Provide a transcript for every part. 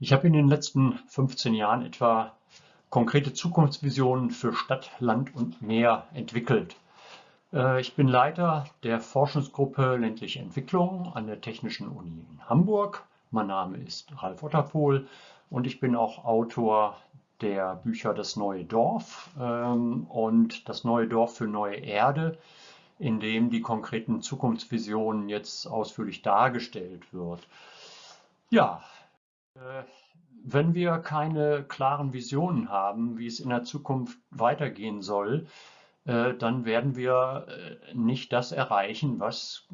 Ich habe in den letzten 15 Jahren etwa konkrete Zukunftsvisionen für Stadt, Land und Meer entwickelt. Äh, ich bin Leiter der Forschungsgruppe Ländliche Entwicklung an der Technischen Uni in Hamburg. Mein Name ist Ralf Otterpohl und ich bin auch Autor der Bücher Das neue Dorf ähm, und Das neue Dorf für neue Erde, in dem die konkreten Zukunftsvisionen jetzt ausführlich dargestellt wird. Ja, wenn wir keine klaren Visionen haben, wie es in der Zukunft weitergehen soll, äh, dann werden wir äh, nicht das erreichen, was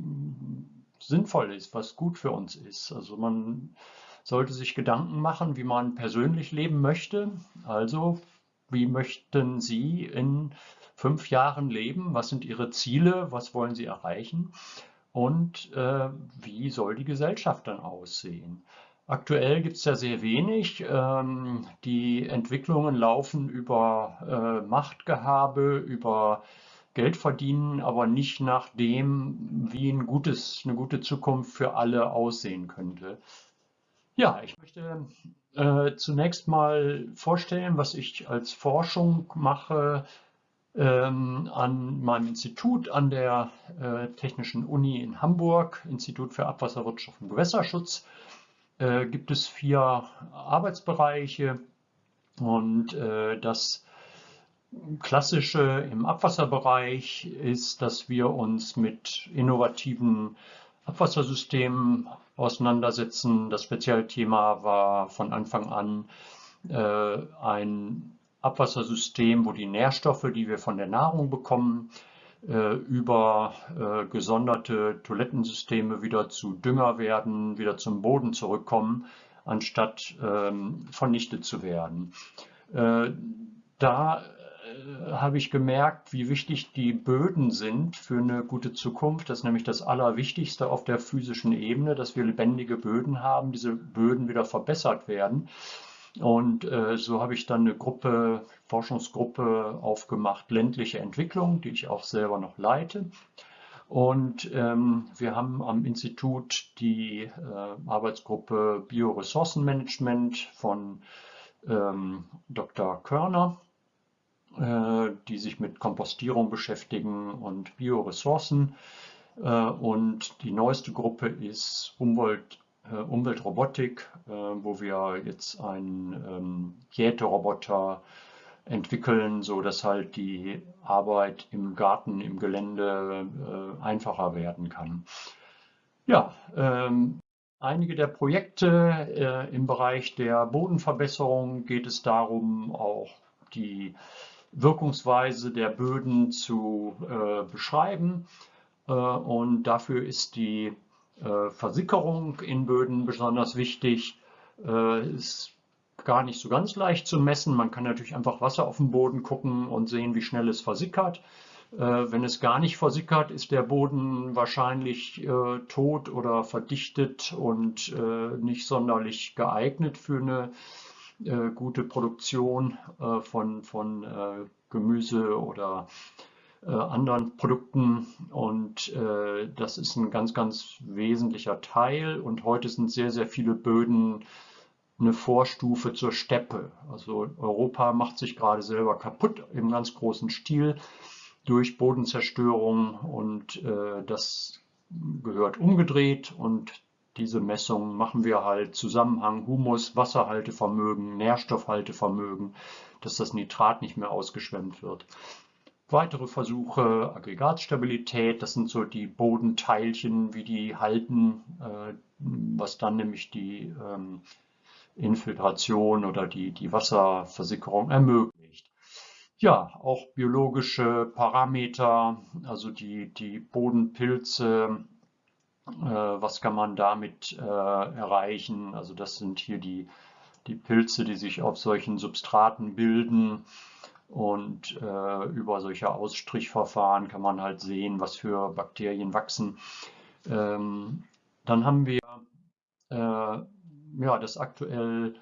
sinnvoll ist, was gut für uns ist. Also man sollte sich Gedanken machen, wie man persönlich leben möchte. Also wie möchten Sie in fünf Jahren leben? Was sind Ihre Ziele? Was wollen Sie erreichen? Und äh, wie soll die Gesellschaft dann aussehen? Aktuell gibt es ja sehr wenig. Ähm, die Entwicklungen laufen über äh, Machtgehabe, über Geld verdienen, aber nicht nach dem, wie ein gutes, eine gute Zukunft für alle aussehen könnte. Ja, ich möchte äh, zunächst mal vorstellen, was ich als Forschung mache ähm, an meinem Institut an der äh, Technischen Uni in Hamburg, Institut für Abwasserwirtschaft und Gewässerschutz äh, gibt es vier Arbeitsbereiche und äh, das Klassische im Abwasserbereich ist, dass wir uns mit innovativen Abwassersystemen auseinandersetzen. Das Spezialthema war von Anfang an äh, ein Abwassersystem, wo die Nährstoffe, die wir von der Nahrung bekommen, über äh, gesonderte Toilettensysteme wieder zu Dünger werden, wieder zum Boden zurückkommen, anstatt ähm, vernichtet zu werden. Äh, da habe ich gemerkt, wie wichtig die Böden sind für eine gute Zukunft. Das ist nämlich das Allerwichtigste auf der physischen Ebene, dass wir lebendige Böden haben, diese Böden wieder verbessert werden. Und äh, so habe ich dann eine Gruppe, Forschungsgruppe aufgemacht, ländliche Entwicklung, die ich auch selber noch leite. Und ähm, wir haben am Institut die äh, Arbeitsgruppe Bioressourcenmanagement von ähm, Dr. Körner, äh, die sich mit Kompostierung beschäftigen und Bioressourcen. Äh, und die neueste Gruppe ist Umwelt, äh, Umweltrobotik, äh, wo wir jetzt einen ähm, Jäteroboter entwickeln, so dass halt die Arbeit im Garten, im Gelände äh, einfacher werden kann. Ja, ähm, einige der Projekte im Bereich der Bodenverbesserung geht es darum, auch die Wirkungsweise der Böden zu beschreiben. und dafür ist die äh, Versickerung in Böden besonders wichtig. Äh, ist gar nicht so ganz leicht zu messen. Man kann natürlich einfach Wasser auf den Boden gucken und sehen, wie schnell es versickert. Äh, wenn es gar nicht versickert, ist der Boden wahrscheinlich tot oder verdichtet und nicht sonderlich geeignet für eine gute Produktion von, von Gemüse oder äh, anderen Produkten und äh, das ist ein ganz, ganz wesentlicher Teil und heute sind sehr, sehr viele Böden eine Vorstufe zur Steppe. Also Europa macht sich gerade selber kaputt im ganz großen Stil durch Bodenzerstörung und äh, das gehört umgedreht und diese Messungen machen wir halt Zusammenhang Humus, Wasserhaltevermögen, Nährstoffhaltevermögen, dass das Nitrat nicht mehr ausgeschwemmt wird. Weitere Versuche, Aggregatstabilität, das sind so die Bodenteilchen, wie die halten, äh, was dann nämlich die ähm, Infiltration oder die, die Wasserversickerung ermöglicht. Ja, auch biologische Parameter, also die, die Bodenpilze, äh, was kann man damit äh, erreichen? Also das sind hier die, die Pilze, die sich auf solchen Substraten bilden. Und äh, über solche Ausstrichverfahren kann man halt sehen, was für Bakterien wachsen. Ähm, dann haben wir äh, ja, das aktuell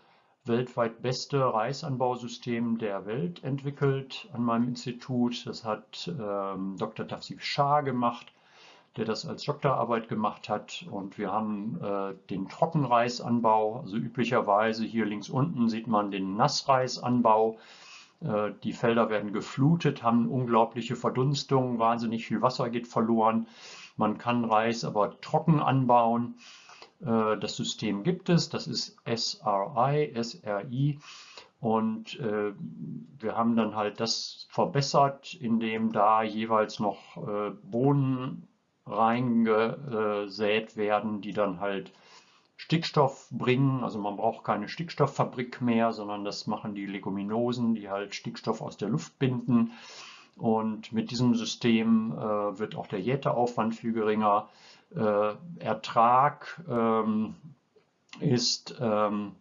weltweit beste Reisanbausystem der Welt entwickelt an meinem Institut. Das hat ähm, Dr. Tafsif Shah gemacht. der das als Doktorarbeit gemacht hat. Und wir haben äh, den Trockenreisanbau, also üblicherweise hier links unten sieht man den Nassreisanbau. Äh, die Felder werden geflutet, haben unglaubliche Verdunstungen, wahnsinnig viel Wasser geht verloren. Man kann Reis aber trocken anbauen. Äh, das System gibt es, das ist SRI, SRI. Und äh, wir haben dann halt das verbessert, indem da jeweils noch Bohnen reingesät werden, die dann halt Stickstoff bringen. Also man braucht keine Stickstofffabrik mehr, sondern das machen die Leguminosen, die halt Stickstoff aus der Luft binden. Und mit diesem System äh, wird auch der Jäteaufwand viel geringer. Äh, Ertrag ähm, ist ähm,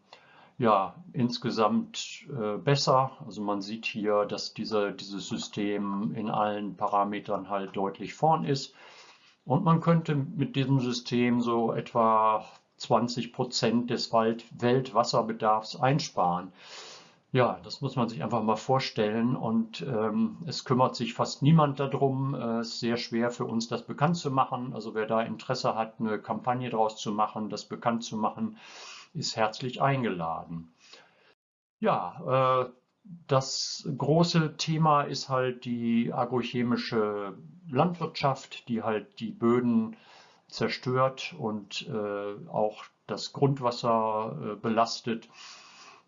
ja, insgesamt äh, besser. Also man sieht hier, dass diese, dieses System in allen Parametern halt deutlich vorn ist. Und man könnte mit diesem System so etwa 20 Prozent des Wald Weltwasserbedarfs einsparen. Ja, das muss man sich einfach mal vorstellen und ähm, es kümmert sich fast niemand darum. Äh, es ist sehr schwer für uns, das bekannt zu machen. Also wer da Interesse hat, eine Kampagne draus zu machen, das bekannt zu machen, ist herzlich eingeladen. Ja, äh, das große Thema ist halt die agrochemische Landwirtschaft, die halt die Böden zerstört und äh, auch das Grundwasser äh, belastet.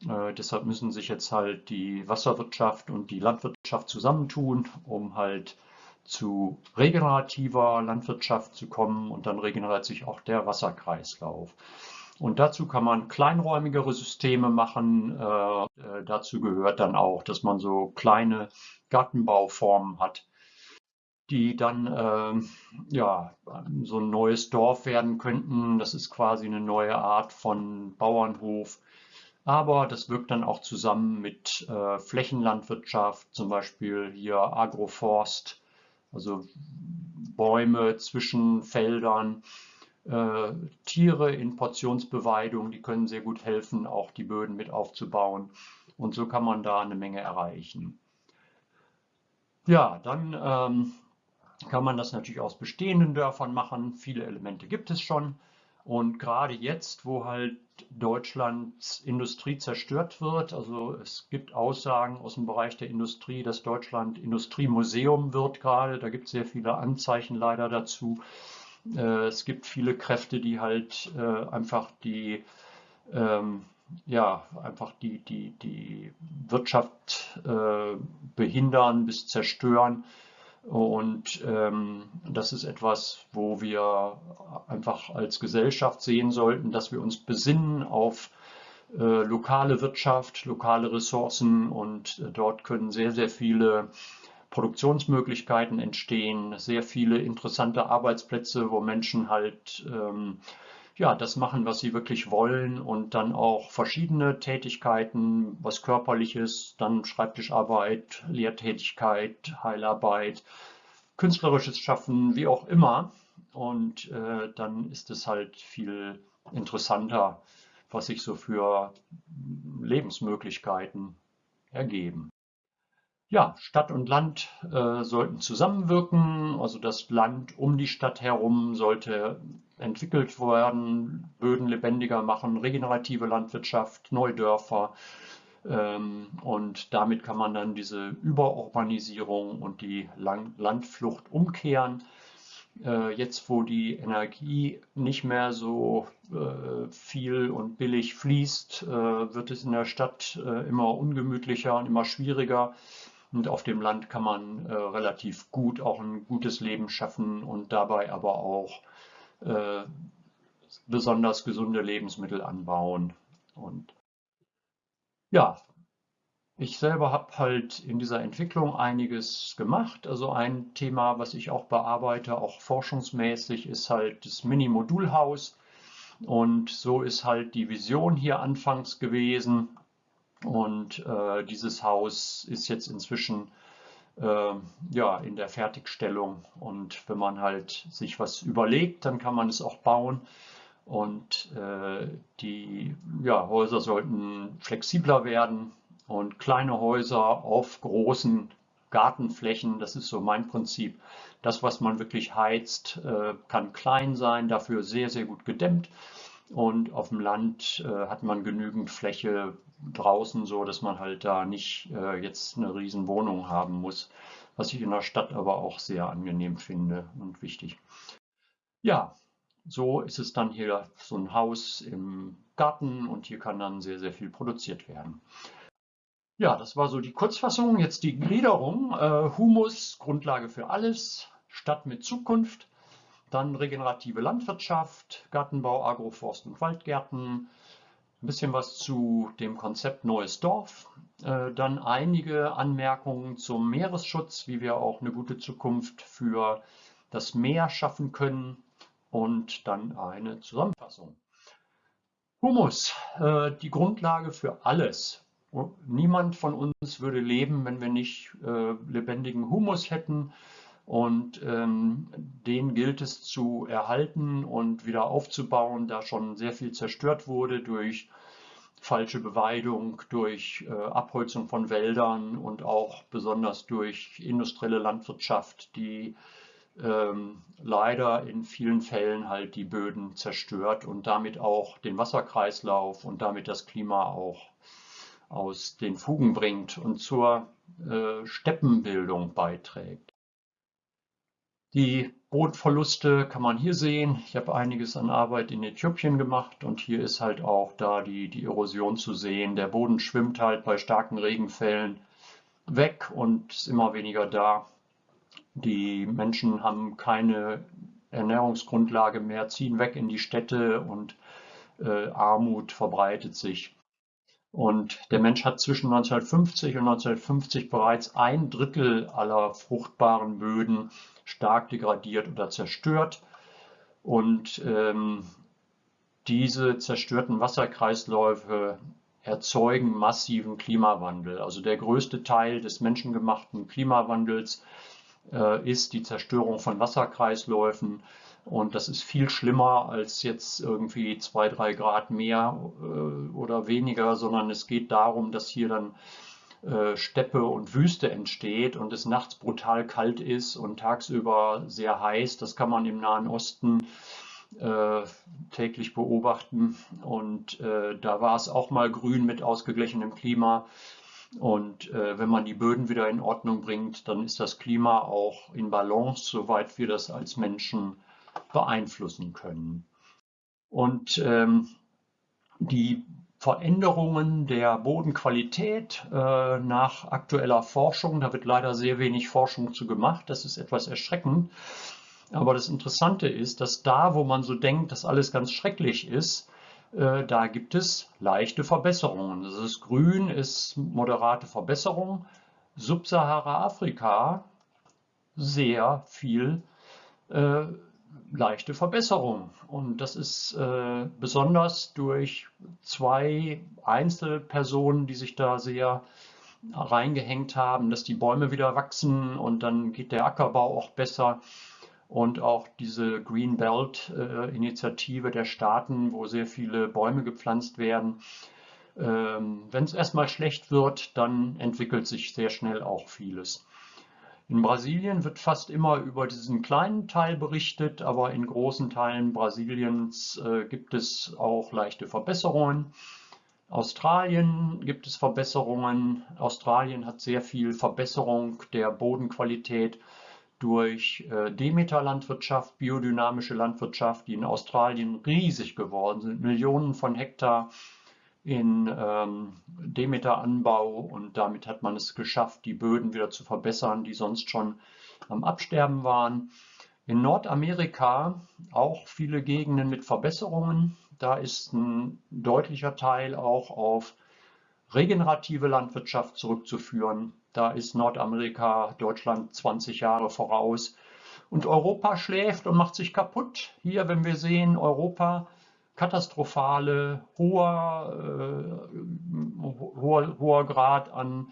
Äh, deshalb müssen sich jetzt halt die Wasserwirtschaft und die Landwirtschaft zusammentun, um halt zu regenerativer Landwirtschaft zu kommen und dann regeneriert sich auch der Wasserkreislauf. Und dazu kann man kleinräumigere Systeme machen. Äh, äh, dazu gehört dann auch, dass man so kleine Gartenbauformen hat, die dann äh, ja, so ein neues Dorf werden könnten. Das ist quasi eine neue Art von Bauernhof. Aber das wirkt dann auch zusammen mit äh, Flächenlandwirtschaft, zum Beispiel hier Agroforst, also Bäume zwischen Feldern äh, Tiere in Portionsbeweidung, die können sehr gut helfen, auch die Böden mit aufzubauen. Und so kann man da eine Menge erreichen. Ja, dann ähm, kann man das natürlich aus bestehenden Dörfern machen. Viele Elemente gibt es schon. Und gerade jetzt, wo halt Deutschlands Industrie zerstört wird, also es gibt Aussagen aus dem Bereich der Industrie, dass Deutschland Industriemuseum wird gerade. Da gibt es sehr viele Anzeichen leider dazu. Äh, es gibt viele Kräfte, die halt äh, einfach die ähm, ja, einfach die, die, die Wirtschaft äh, behindern bis zerstören. Und ähm, das ist etwas, wo wir einfach als Gesellschaft sehen sollten, dass wir uns besinnen auf äh, lokale Wirtschaft, lokale Ressourcen und äh, dort können sehr, sehr viele Produktionsmöglichkeiten entstehen, sehr viele interessante Arbeitsplätze, wo Menschen halt ähm, ja, das machen, was sie wirklich wollen und dann auch verschiedene Tätigkeiten, was körperliches, dann Schreibtischarbeit, Lehrtätigkeit, Heilarbeit, künstlerisches Schaffen, wie auch immer. Und äh, dann ist es halt viel interessanter, was sich so für Lebensmöglichkeiten ergeben. Ja, Stadt und Land äh, sollten zusammenwirken, also das Land um die Stadt herum sollte entwickelt werden, Böden lebendiger machen, regenerative Landwirtschaft, Neudörfer. Ähm, und damit kann man dann diese Überurbanisierung und die Land Landflucht umkehren. Äh, jetzt, wo die Energie nicht mehr so äh, viel und billig fließt, äh, wird es in der Stadt äh, immer ungemütlicher und immer schwieriger und auf dem Land kann man äh, relativ gut auch ein gutes Leben schaffen und dabei aber auch äh, besonders gesunde Lebensmittel anbauen. Und ja, ich selber habe halt in dieser Entwicklung einiges gemacht. Also ein Thema, was ich auch bearbeite, auch forschungsmäßig, ist halt das Mini-Modulhaus. Und so ist halt die Vision hier anfangs gewesen. Und äh, dieses Haus ist jetzt inzwischen äh, ja, in der Fertigstellung. Und wenn man halt sich was überlegt, dann kann man es auch bauen. Und äh, die ja, Häuser sollten flexibler werden und kleine Häuser auf großen Gartenflächen, das ist so mein Prinzip. Das, was man wirklich heizt, äh, kann klein sein, dafür sehr, sehr gut gedämmt. Und auf dem Land äh, hat man genügend Fläche draußen, so dass man halt da nicht äh, jetzt eine riesen Wohnung haben muss, was ich in der Stadt aber auch sehr angenehm finde und wichtig. Ja, so ist es dann hier so ein Haus im Garten und hier kann dann sehr, sehr viel produziert werden. Ja, das war so die Kurzfassung. Jetzt die Gliederung. Äh, Humus, Grundlage für alles. Stadt mit Zukunft. Dann regenerative Landwirtschaft, Gartenbau, Agroforst und Waldgärten. Ein bisschen was zu dem Konzept Neues Dorf. Äh, dann einige Anmerkungen zum Meeresschutz, wie wir auch eine gute Zukunft für das Meer schaffen können. Und dann eine Zusammenfassung. Humus, äh, die Grundlage für alles. Niemand von uns würde leben, wenn wir nicht äh, lebendigen Humus hätten. Und ähm, den gilt es zu erhalten und wieder aufzubauen, da schon sehr viel zerstört wurde durch falsche Beweidung, durch äh, Abholzung von Wäldern und auch besonders durch industrielle Landwirtschaft, die ähm, leider in vielen Fällen halt die Böden zerstört und damit auch den Wasserkreislauf und damit das Klima auch aus den Fugen bringt und zur äh, Steppenbildung beiträgt. Die Bodenverluste kann man hier sehen. Ich habe einiges an Arbeit in Äthiopien gemacht und hier ist halt auch da die, die Erosion zu sehen. Der Boden schwimmt halt bei starken Regenfällen weg und ist immer weniger da. Die Menschen haben keine Ernährungsgrundlage mehr, ziehen weg in die Städte und äh, Armut verbreitet sich. Und der Mensch hat zwischen 1950 und 1950 bereits ein Drittel aller fruchtbaren Böden stark degradiert oder zerstört. Und ähm, diese zerstörten Wasserkreisläufe erzeugen massiven Klimawandel. Also der größte Teil des menschengemachten Klimawandels äh, ist die Zerstörung von Wasserkreisläufen und das ist viel schlimmer als jetzt irgendwie zwei, drei Grad mehr äh, oder weniger, sondern es geht darum, dass hier dann Steppe und Wüste entsteht und es nachts brutal kalt ist und tagsüber sehr heiß. Das kann man im Nahen Osten äh, täglich beobachten. Und äh, da war es auch mal grün mit ausgeglichenem Klima. Und äh, wenn man die Böden wieder in Ordnung bringt, dann ist das Klima auch in Balance, soweit wir das als Menschen beeinflussen können. Und ähm, die Veränderungen der Bodenqualität äh, nach aktueller Forschung, da wird leider sehr wenig Forschung zu gemacht, das ist etwas erschreckend. Aber das Interessante ist, dass da, wo man so denkt, dass alles ganz schrecklich ist, äh, da gibt es leichte Verbesserungen. Das ist grün, ist moderate Verbesserung. Subsahara-Afrika sehr viel äh, leichte Verbesserung. Und das ist äh, besonders durch zwei Einzelpersonen, die sich da sehr reingehängt haben, dass die Bäume wieder wachsen und dann geht der Ackerbau auch besser. Und auch diese Green Belt äh, Initiative der Staaten, wo sehr viele Bäume gepflanzt werden. Ähm, Wenn es erstmal schlecht wird, dann entwickelt sich sehr schnell auch vieles. In Brasilien wird fast immer über diesen kleinen Teil berichtet, aber in großen Teilen Brasiliens äh, gibt es auch leichte Verbesserungen. Australien gibt es Verbesserungen. Australien hat sehr viel Verbesserung der Bodenqualität durch äh, Demeter-Landwirtschaft, biodynamische Landwirtschaft, die in Australien riesig geworden sind. Millionen von Hektar in ähm, Demeter-Anbau und damit hat man es geschafft, die Böden wieder zu verbessern, die sonst schon am Absterben waren. In Nordamerika auch viele Gegenden mit Verbesserungen. Da ist ein deutlicher Teil auch auf regenerative Landwirtschaft zurückzuführen. Da ist Nordamerika Deutschland 20 Jahre voraus. Und Europa schläft und macht sich kaputt. Hier, wenn wir sehen, Europa katastrophale, hoher, äh, hoher, hoher Grad an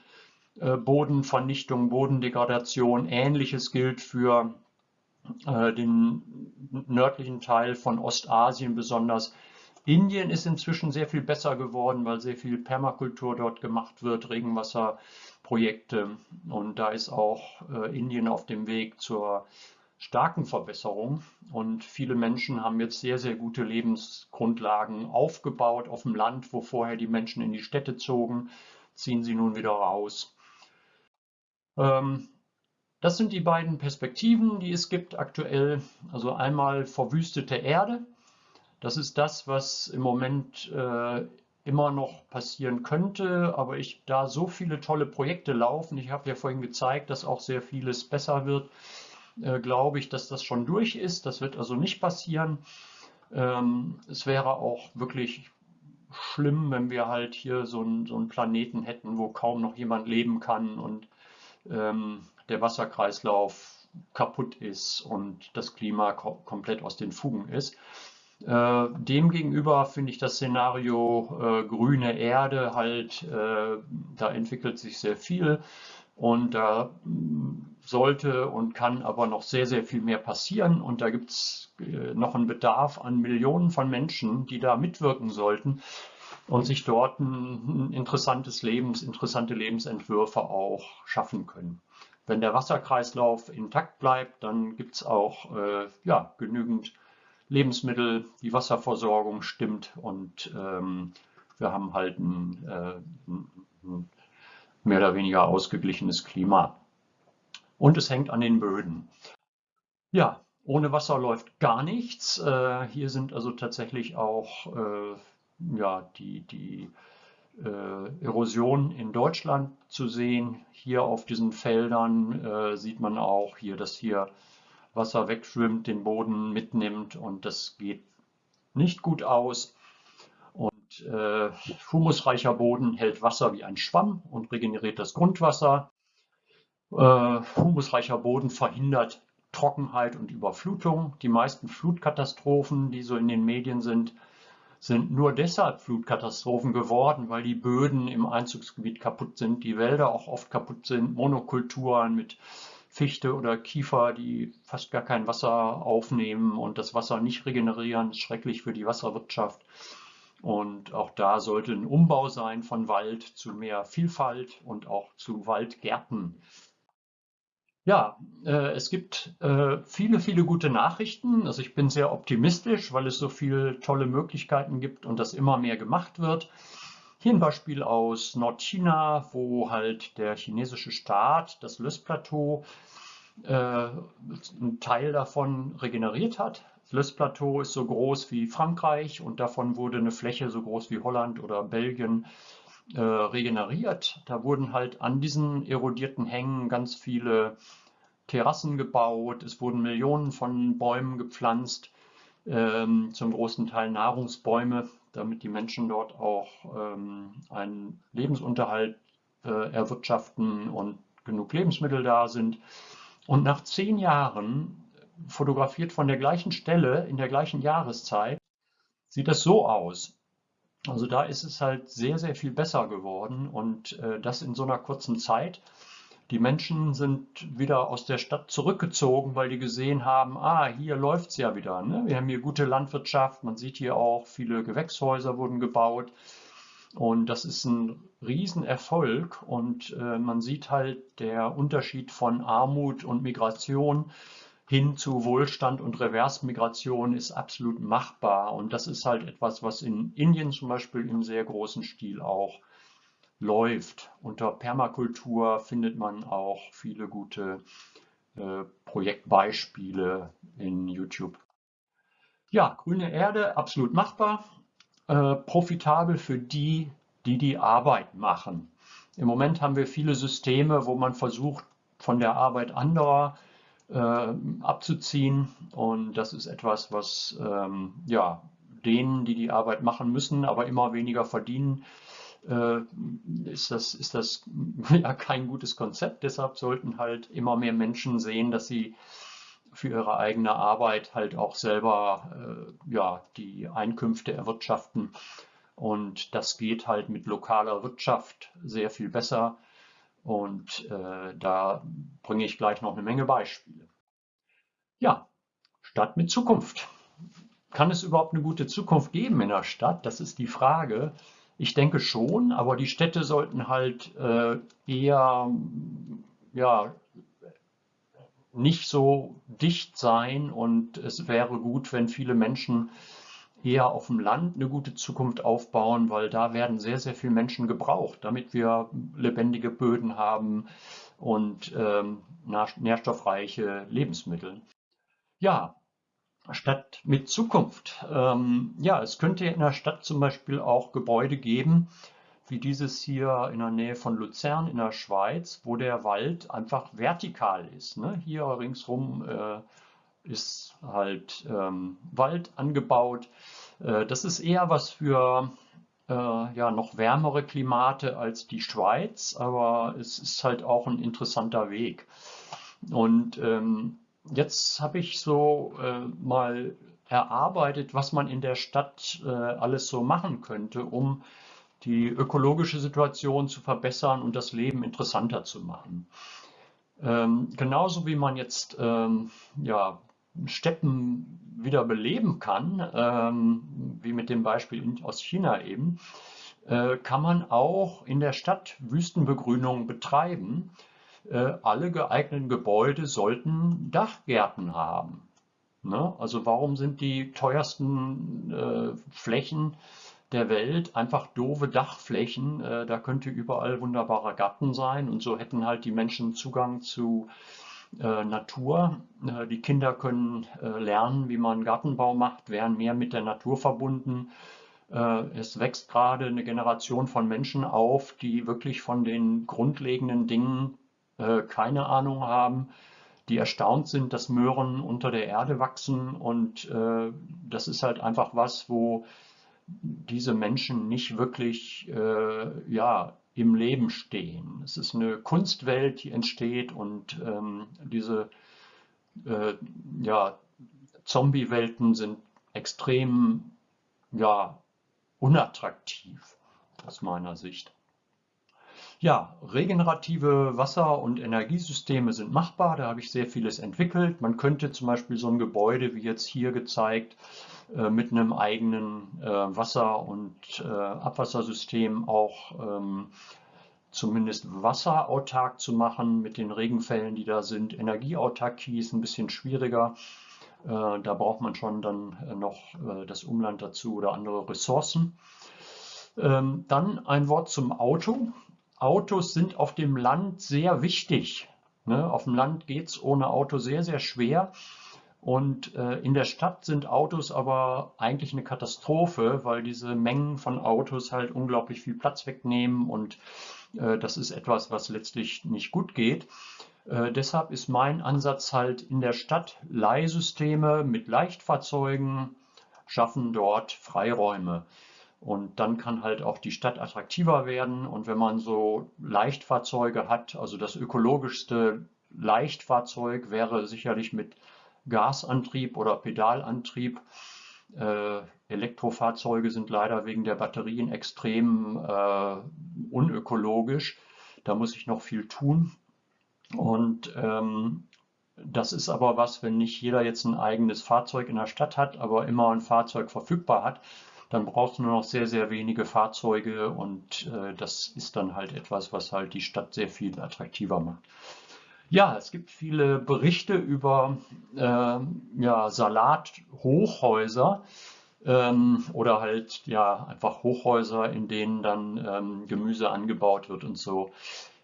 äh, Bodenvernichtung, Bodendegradation. Ähnliches gilt für äh, den nördlichen Teil von Ostasien besonders. Indien ist inzwischen sehr viel besser geworden, weil sehr viel Permakultur dort gemacht wird, Regenwasserprojekte. Und da ist auch äh, Indien auf dem Weg zur starken Verbesserung. Und viele Menschen haben jetzt sehr, sehr gute Lebensgrundlagen aufgebaut auf dem Land, wo vorher die Menschen in die Städte zogen, ziehen sie nun wieder raus. Ähm, das sind die beiden Perspektiven, die es gibt aktuell. Also einmal verwüstete Erde. Das ist das, was im Moment äh, immer noch passieren könnte, aber ich da so viele tolle Projekte laufen, ich habe ja vorhin gezeigt, dass auch sehr vieles besser wird, äh, glaube ich, dass das schon durch ist. Das wird also nicht passieren. Ähm, es wäre auch wirklich schlimm, wenn wir halt hier so, ein, so einen Planeten hätten, wo kaum noch jemand leben kann und ähm, der Wasserkreislauf kaputt ist und das Klima ko komplett aus den Fugen ist. Äh, Demgegenüber finde ich das Szenario äh, grüne Erde halt, äh, da entwickelt sich sehr viel und da sollte und kann aber noch sehr, sehr viel mehr passieren und da gibt es äh, noch einen Bedarf an Millionen von Menschen, die da mitwirken sollten und sich dort ein interessantes Lebens, interessante Lebensentwürfe auch schaffen können. Wenn der Wasserkreislauf intakt bleibt, dann gibt es auch äh, ja, genügend Lebensmittel, die Wasserversorgung stimmt und ähm, wir haben halt ein, äh, ein mehr oder weniger ausgeglichenes Klima. Und es hängt an den Böden. Ja, ohne Wasser läuft gar nichts. Äh, hier sind also tatsächlich auch äh, ja, die, die äh, Erosion in Deutschland zu sehen. Hier auf diesen Feldern äh, sieht man auch hier, dass hier Wasser wegschwimmt, den Boden mitnimmt und das geht nicht gut aus. Und äh, humusreicher Boden hält Wasser wie ein Schwamm und regeneriert das Grundwasser. Äh, humusreicher Boden verhindert Trockenheit und Überflutung. Die meisten Flutkatastrophen, die so in den Medien sind, sind nur deshalb Flutkatastrophen geworden, weil die Böden im Einzugsgebiet kaputt sind, die Wälder auch oft kaputt sind, Monokulturen mit Fichte oder Kiefer, die fast gar kein Wasser aufnehmen und das Wasser nicht regenerieren, ist schrecklich für die Wasserwirtschaft. Und auch da sollte ein Umbau sein von Wald zu mehr Vielfalt und auch zu Waldgärten. Ja, äh, es gibt äh, viele, viele gute Nachrichten. Also ich bin sehr optimistisch, weil es so viele tolle Möglichkeiten gibt und das immer mehr gemacht wird. Hier ein Beispiel aus Nordchina, wo halt der chinesische Staat das Lössplateau, äh, einen Teil davon regeneriert hat. Das Lössplateau ist so groß wie Frankreich und davon wurde eine Fläche so groß wie Holland oder Belgien äh, regeneriert. Da wurden halt an diesen erodierten Hängen ganz viele Terrassen gebaut. Es wurden Millionen von Bäumen gepflanzt, ähm, zum großen Teil Nahrungsbäume damit die Menschen dort auch ähm, einen Lebensunterhalt äh, erwirtschaften und genug Lebensmittel da sind. Und nach zehn Jahren, fotografiert von der gleichen Stelle in der gleichen Jahreszeit, sieht das so aus. Also da ist es halt sehr, sehr viel besser geworden und äh, das in so einer kurzen Zeit. Die Menschen sind wieder aus der Stadt zurückgezogen, weil die gesehen haben, ah, hier läuft es ja wieder. Ne? Wir haben hier gute Landwirtschaft, man sieht hier auch, viele Gewächshäuser wurden gebaut. Und das ist ein Riesenerfolg und äh, man sieht halt der Unterschied von Armut und Migration hin zu Wohlstand und Reversmigration ist absolut machbar. Und das ist halt etwas, was in Indien zum Beispiel im sehr großen Stil auch läuft. Unter Permakultur findet man auch viele gute äh, Projektbeispiele in YouTube. Ja, grüne Erde, absolut machbar, äh, profitabel für die, die die Arbeit machen. Im Moment haben wir viele Systeme, wo man versucht, von der Arbeit anderer äh, abzuziehen. Und das ist etwas, was ähm, ja, denen, die die Arbeit machen müssen, aber immer weniger verdienen, äh, ist das, ist das ja kein gutes Konzept. Deshalb sollten halt immer mehr Menschen sehen, dass sie für ihre eigene Arbeit halt auch selber äh, ja, die Einkünfte erwirtschaften. Und das geht halt mit lokaler Wirtschaft sehr viel besser. Und äh, da bringe ich gleich noch eine Menge Beispiele. Ja, Stadt mit Zukunft. kann es überhaupt eine gute Zukunft geben in der Stadt? Das ist die Frage. Ich denke schon, aber die Städte sollten halt äh, eher ja, nicht so dicht sein und es wäre gut, wenn viele Menschen eher auf dem Land eine gute Zukunft aufbauen, weil da werden sehr, sehr viele Menschen gebraucht, damit wir lebendige Böden haben und ähm, nährstoffreiche Lebensmittel. Ja, Stadt mit Zukunft. Ähm, ja, es könnte in der Stadt zum Beispiel auch Gebäude geben, wie dieses hier in der Nähe von Luzern in der Schweiz, wo der Wald einfach vertikal ist. Ne? Hier ringsrum äh, ist halt ähm, Wald angebaut. Äh, das ist eher was für äh, ja, noch wärmere Klimate als die Schweiz, aber es ist halt auch ein interessanter Weg. Und ähm, jetzt habe ich so äh, mal erarbeitet, was man in der Stadt äh, alles so machen könnte, um die ökologische Situation zu verbessern und das Leben interessanter zu machen. Ähm, genauso wie man jetzt ähm, ja, Steppen wieder beleben kann, ähm, wie mit dem Beispiel aus China eben, äh, kann man auch in der Stadt Wüstenbegrünung betreiben. Äh, alle geeigneten Gebäude sollten Dachgärten haben. Ne? Also warum sind die teuersten äh, Flächen der Welt einfach doofe Dachflächen. Äh, da könnte überall wunderbarer Garten sein und so hätten halt die Menschen Zugang zu äh, Natur. Äh, die Kinder können äh, lernen, wie man Gartenbau macht, wären mehr mit der Natur verbunden. Äh, es wächst gerade eine Generation von Menschen auf, die wirklich von den grundlegenden Dingen äh, keine Ahnung haben die erstaunt sind, dass Möhren unter der Erde wachsen. Und äh, das ist halt einfach was, wo diese Menschen nicht wirklich äh, ja, im Leben stehen. Es ist eine Kunstwelt, die entsteht und ähm, diese äh, ja, Zombie-Welten sind extrem ja, unattraktiv aus meiner Sicht. Ja, regenerative Wasser- und Energiesysteme sind machbar. Da habe ich sehr vieles entwickelt. Man könnte zum Beispiel so ein Gebäude wie jetzt hier gezeigt mit einem eigenen äh, Wasser- und äh, Abwassersystem auch ähm, zumindest wasserautark zu machen mit den Regenfällen, die da sind. Energieautarkie ist ein bisschen schwieriger. Da braucht man schon dann noch das Umland dazu oder andere Ressourcen. Ähm, dann ein Wort zum Auto. Autos sind auf dem Land sehr wichtig. Ne? Auf dem Land geht es ohne Auto sehr, sehr schwer. Und äh, in der Stadt sind Autos aber eigentlich eine Katastrophe, weil diese Mengen von Autos halt unglaublich viel Platz wegnehmen und äh, das ist etwas, was letztlich nicht gut geht. Äh, deshalb ist mein Ansatz halt in der Stadt Leihsysteme mit Leichtfahrzeugen schaffen dort Freiräume. Und dann kann halt auch die Stadt attraktiver werden. Und wenn man so Leichtfahrzeuge hat, also das ökologischste Leichtfahrzeug wäre sicherlich mit Gasantrieb oder Pedalantrieb. Äh, Elektrofahrzeuge sind leider wegen der Batterien extrem äh, unökologisch. Da muss ich noch viel tun. Und ähm, das ist aber was, wenn nicht jeder jetzt ein eigenes Fahrzeug in der Stadt hat, aber immer ein Fahrzeug verfügbar hat, dann brauchst du nur noch sehr, sehr wenige Fahrzeuge und äh, das ist dann halt etwas, was halt die Stadt sehr viel attraktiver macht. Ja, es gibt viele Berichte über äh, ja, Salathochhäuser ähm, oder halt ja einfach Hochhäuser, in denen dann ähm, Gemüse angebaut wird und so.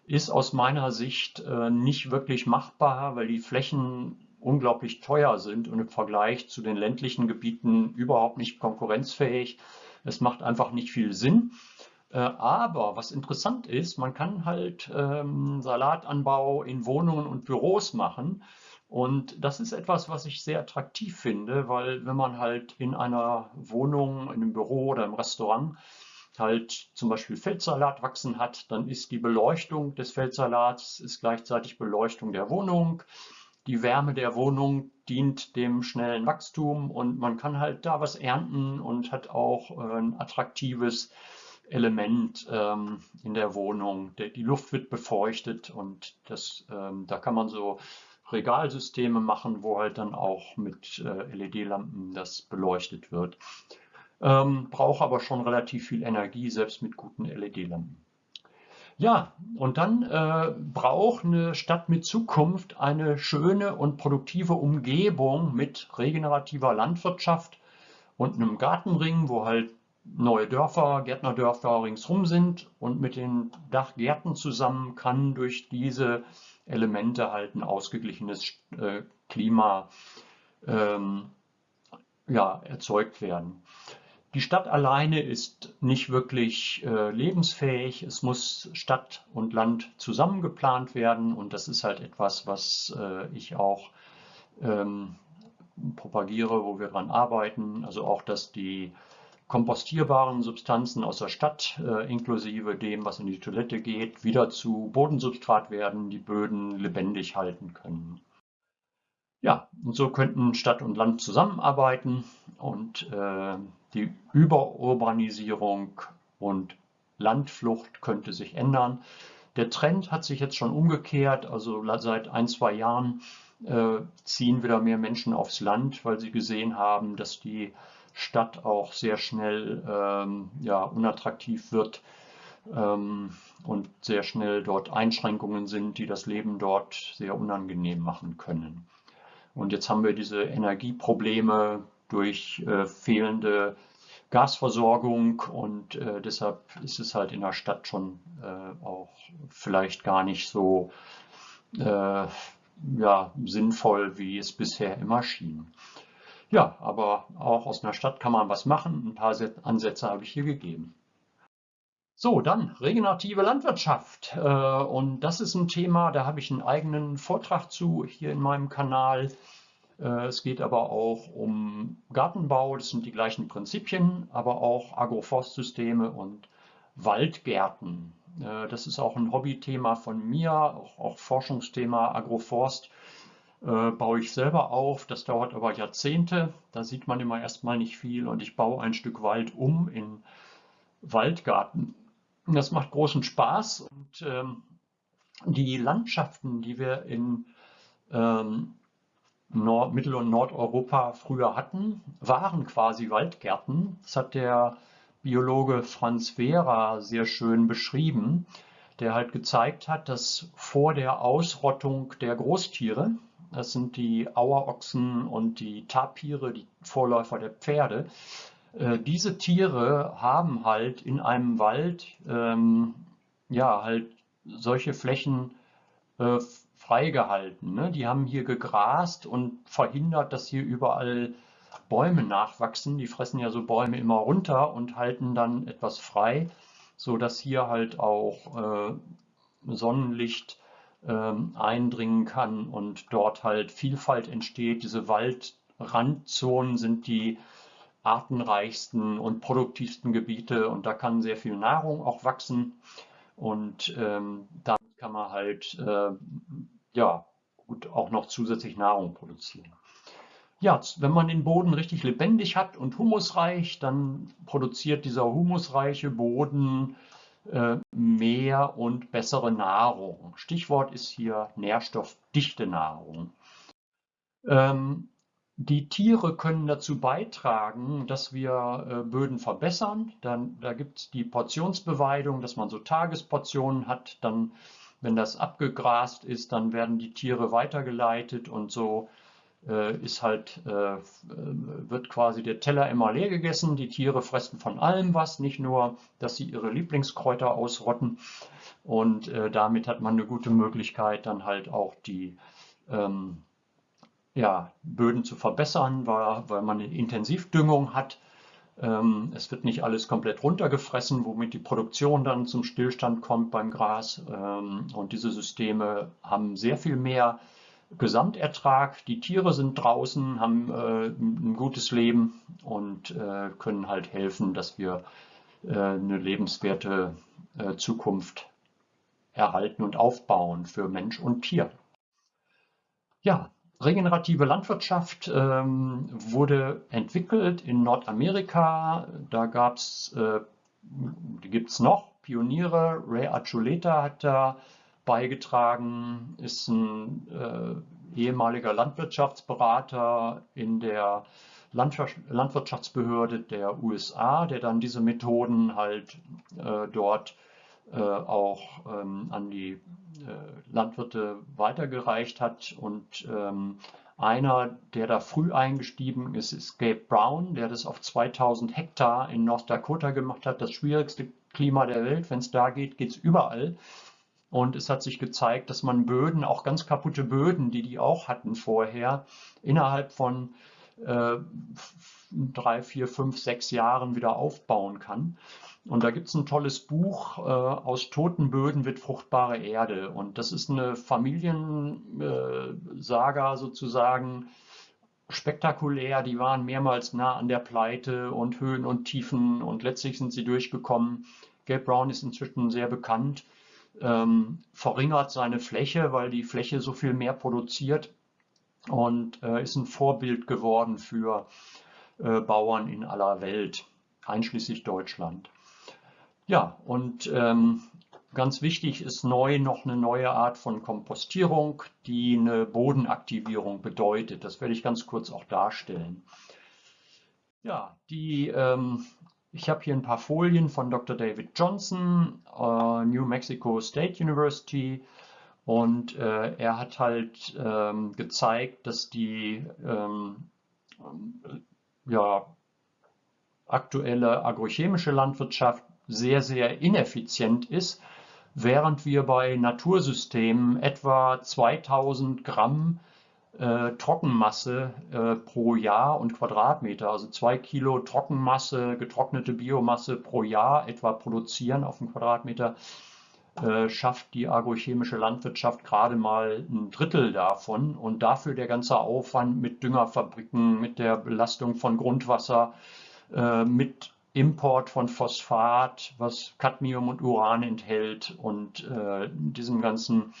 Ist aus meiner Sicht äh, nicht wirklich machbar, weil die Flächen unglaublich teuer sind und im Vergleich zu den ländlichen Gebieten überhaupt nicht konkurrenzfähig. Es macht einfach nicht viel Sinn. Äh, aber was interessant ist, man kann halt ähm, Salatanbau in Wohnungen und Büros machen. Und das ist etwas, was ich sehr attraktiv finde, weil wenn man halt in einer Wohnung, in einem Büro oder im Restaurant halt zum Beispiel Feldsalat wachsen hat, dann ist die Beleuchtung des Feldsalats ist gleichzeitig Beleuchtung der Wohnung. Die Wärme der Wohnung dient dem schnellen Wachstum und man kann halt da was ernten und hat auch äh, ein attraktives Element ähm, in der Wohnung. Der, die Luft wird befeuchtet und das, ähm, da kann man so Regalsysteme machen, wo halt dann auch mit äh, LED-Lampen das beleuchtet wird. Ähm, braucht aber schon relativ viel Energie, selbst mit guten LED-Lampen. Ja, und dann äh, braucht eine Stadt mit Zukunft eine schöne und produktive Umgebung mit regenerativer Landwirtschaft und einem Gartenring, wo halt neue Dörfer, Gärtnerdörfer ringsrum sind und mit den Dachgärten zusammen kann durch diese Elemente halt ein ausgeglichenes äh, Klima ähm, ja, erzeugt werden. Die Stadt alleine ist nicht wirklich äh, lebensfähig. Es muss Stadt und Land zusammen geplant werden und das ist halt etwas, was äh, ich auch ähm, propagiere, wo wir daran arbeiten. Also auch, dass die kompostierbaren Substanzen aus der Stadt, äh, inklusive dem, was in die Toilette geht, wieder zu Bodensubstrat werden, die Böden lebendig halten können. Ja, und so könnten Stadt und Land zusammenarbeiten und äh, die Überurbanisierung und Landflucht könnte sich ändern. Der Trend hat sich jetzt schon umgekehrt, also seit ein, zwei Jahren äh, ziehen wieder mehr Menschen aufs Land, weil sie gesehen haben, dass die Stadt auch sehr schnell ähm, ja, unattraktiv wird ähm, und sehr schnell dort Einschränkungen sind, die das Leben dort sehr unangenehm machen können. Und jetzt haben wir diese Energieprobleme durch äh, fehlende Gasversorgung und äh, deshalb ist es halt in der Stadt schon äh, auch vielleicht gar nicht so äh, ja, sinnvoll, wie es bisher immer schien. Ja, aber auch aus einer Stadt kann man was machen. Ein paar Ansätze habe ich hier gegeben. So, dann regenerative Landwirtschaft. Äh, und das ist ein Thema, da habe ich einen eigenen Vortrag zu hier in meinem Kanal. Äh, es geht aber auch um Gartenbau, das sind die gleichen Prinzipien, aber auch Agroforstsysteme und Waldgärten. Äh, das ist auch ein Hobbythema von mir, auch, auch Forschungsthema Agroforst äh, baue ich selber auf. Das dauert aber Jahrzehnte. Da sieht man immer erstmal nicht viel und ich baue ein Stück Wald um in Waldgarten. Das macht großen Spaß und ähm, die Landschaften, die wir in ähm, Nord-, Mittel- und Nordeuropa früher hatten, waren quasi Waldgärten. Das hat der Biologe Franz Vera sehr schön beschrieben, der halt gezeigt hat, dass vor der Ausrottung der Großtiere, das sind die Auerochsen und die Tapire, die Vorläufer der Pferde. Äh, diese Tiere haben halt in einem Wald ähm, ja halt solche Flächen äh, freigehalten. Ne? Die haben hier gegrast und verhindert, dass hier überall Bäume nachwachsen. Die fressen ja so Bäume immer runter und halten dann etwas frei, so dass hier halt auch äh, Sonnenlicht eindringen kann und dort halt Vielfalt entsteht. Diese Waldrandzonen sind die artenreichsten und produktivsten Gebiete und da kann sehr viel Nahrung auch wachsen und ähm, damit kann man halt äh, ja gut auch noch zusätzlich Nahrung produzieren. Ja, wenn man den Boden richtig lebendig hat und humusreich, dann produziert dieser humusreiche Boden mehr und bessere Nahrung. Stichwort ist hier nährstoffdichte Nahrung. Ähm, die Tiere können dazu beitragen, dass wir äh, Böden verbessern. Dann, da gibt es die Portionsbeweidung, dass man so Tagesportionen hat. Dann, wenn das abgegrast ist, dann werden die Tiere weitergeleitet und so äh, ist halt, äh, wird quasi der Teller immer leer gegessen. Die Tiere fressen von allem was, nicht nur, dass sie ihre Lieblingskräuter ausrotten. Und äh, damit hat man eine gute Möglichkeit, dann halt auch die ähm, ja, Böden zu verbessern, weil, weil man eine Intensivdüngung hat. Ähm, es wird nicht alles komplett runtergefressen, womit die Produktion dann zum Stillstand kommt beim Gras. Ähm, und diese Systeme haben sehr viel mehr Gesamtertrag. Die Tiere sind draußen, haben äh, ein gutes Leben und äh, können halt helfen, dass wir äh, eine lebenswerte äh, Zukunft erhalten und aufbauen für Mensch und Tier. Ja, regenerative Landwirtschaft ähm, wurde entwickelt in Nordamerika. Da gab es, äh, die gibt es noch, Pioniere. Ray Archuleta hat da beigetragen, ist ein äh, ehemaliger Landwirtschaftsberater in der Landwirtschaftsbehörde der USA, der dann diese Methoden halt äh, dort äh, auch ähm, an die äh, Landwirte weitergereicht hat. Und ähm, einer, der da früh eingestiegen ist, ist Gabe Brown, der das auf 2000 Hektar in North Dakota gemacht hat. Das schwierigste Klima der Welt. Wenn es da geht, geht es überall. Und es hat sich gezeigt, dass man Böden, auch ganz kaputte Böden, die die auch hatten vorher, innerhalb von äh, drei, vier, fünf, sechs Jahren wieder aufbauen kann. Und da gibt es ein tolles Buch, äh, aus toten Böden wird fruchtbare Erde. Und das ist eine Familiensaga äh, sozusagen, spektakulär. Die waren mehrmals nah an der Pleite und Höhen und Tiefen und letztlich sind sie durchgekommen. Gabe Brown ist inzwischen sehr bekannt ähm, verringert seine Fläche, weil die Fläche so viel mehr produziert und äh, ist ein Vorbild geworden für äh, Bauern in aller Welt, einschließlich Deutschland. Ja, und ähm, ganz wichtig ist neu noch eine neue Art von Kompostierung, die eine Bodenaktivierung bedeutet. Das werde ich ganz kurz auch darstellen. Ja, die ähm, ich habe hier ein paar Folien von Dr. David Johnson, äh, New Mexico State University. Und äh, er hat halt ähm, gezeigt, dass die ähm, ja, aktuelle agrochemische Landwirtschaft sehr, sehr ineffizient ist, während wir bei Natursystemen etwa 2000 Gramm äh, Trockenmasse äh, pro Jahr und Quadratmeter, also zwei Kilo Trockenmasse, getrocknete Biomasse pro Jahr etwa produzieren auf einen Quadratmeter, äh, schafft die agrochemische Landwirtschaft gerade mal ein Drittel davon. Und dafür der ganze Aufwand mit Düngerfabriken, mit der Belastung von Grundwasser, äh, mit Import von Phosphat, was Cadmium und Uran enthält und äh, diesem ganzen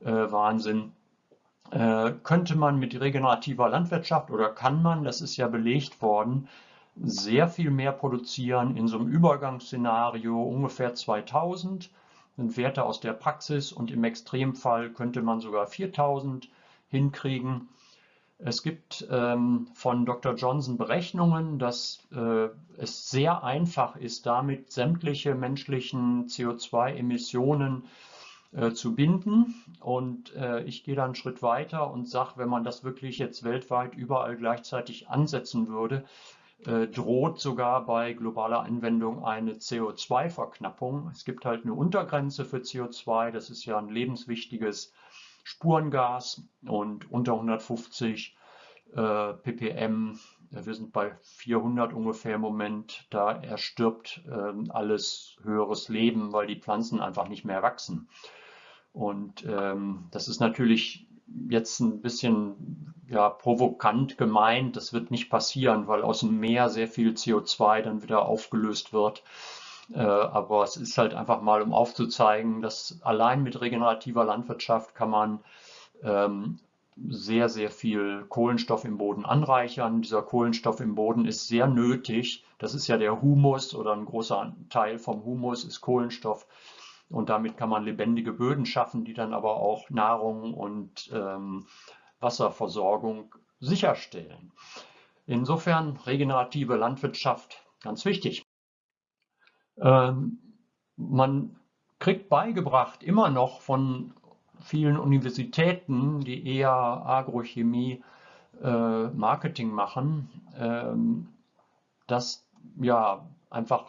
Wahnsinn könnte man mit regenerativer Landwirtschaft oder kann man, das ist ja belegt worden, sehr viel mehr produzieren in so einem Übergangsszenario ungefähr 2000 sind Werte aus der Praxis und im Extremfall könnte man sogar 4000 hinkriegen. Es gibt ähm, von Dr. Johnson Berechnungen, dass äh, es sehr einfach ist, damit sämtliche menschlichen CO2-Emissionen äh, zu binden. Und äh, ich gehe da einen Schritt weiter und sage, wenn man das wirklich jetzt weltweit überall gleichzeitig ansetzen würde, äh, droht sogar bei globaler Anwendung eine CO2-Verknappung. Es gibt halt eine Untergrenze für CO2, das ist ja ein lebenswichtiges Spurengas und unter 150 äh, ppm, wir sind bei 400 ungefähr im Moment, da erstirbt äh, alles höheres Leben, weil die Pflanzen einfach nicht mehr wachsen. Und ähm, das ist natürlich jetzt ein bisschen ja, provokant gemeint. Das wird nicht passieren, weil aus dem Meer sehr viel CO2 dann wieder aufgelöst wird. Äh, aber es ist halt einfach mal, um aufzuzeigen, dass allein mit regenerativer Landwirtschaft kann man ähm, sehr, sehr viel Kohlenstoff im Boden anreichern. Dieser Kohlenstoff im Boden ist sehr nötig. Das ist ja der Humus oder ein großer Teil vom Humus ist Kohlenstoff. Und damit kann man lebendige Böden schaffen, die dann aber auch Nahrung und ähm, Wasserversorgung sicherstellen. Insofern regenerative Landwirtschaft ganz wichtig. Ähm, man kriegt beigebracht immer noch von vielen Universitäten, die eher Agrochemie äh, Marketing machen, ähm, dass ja einfach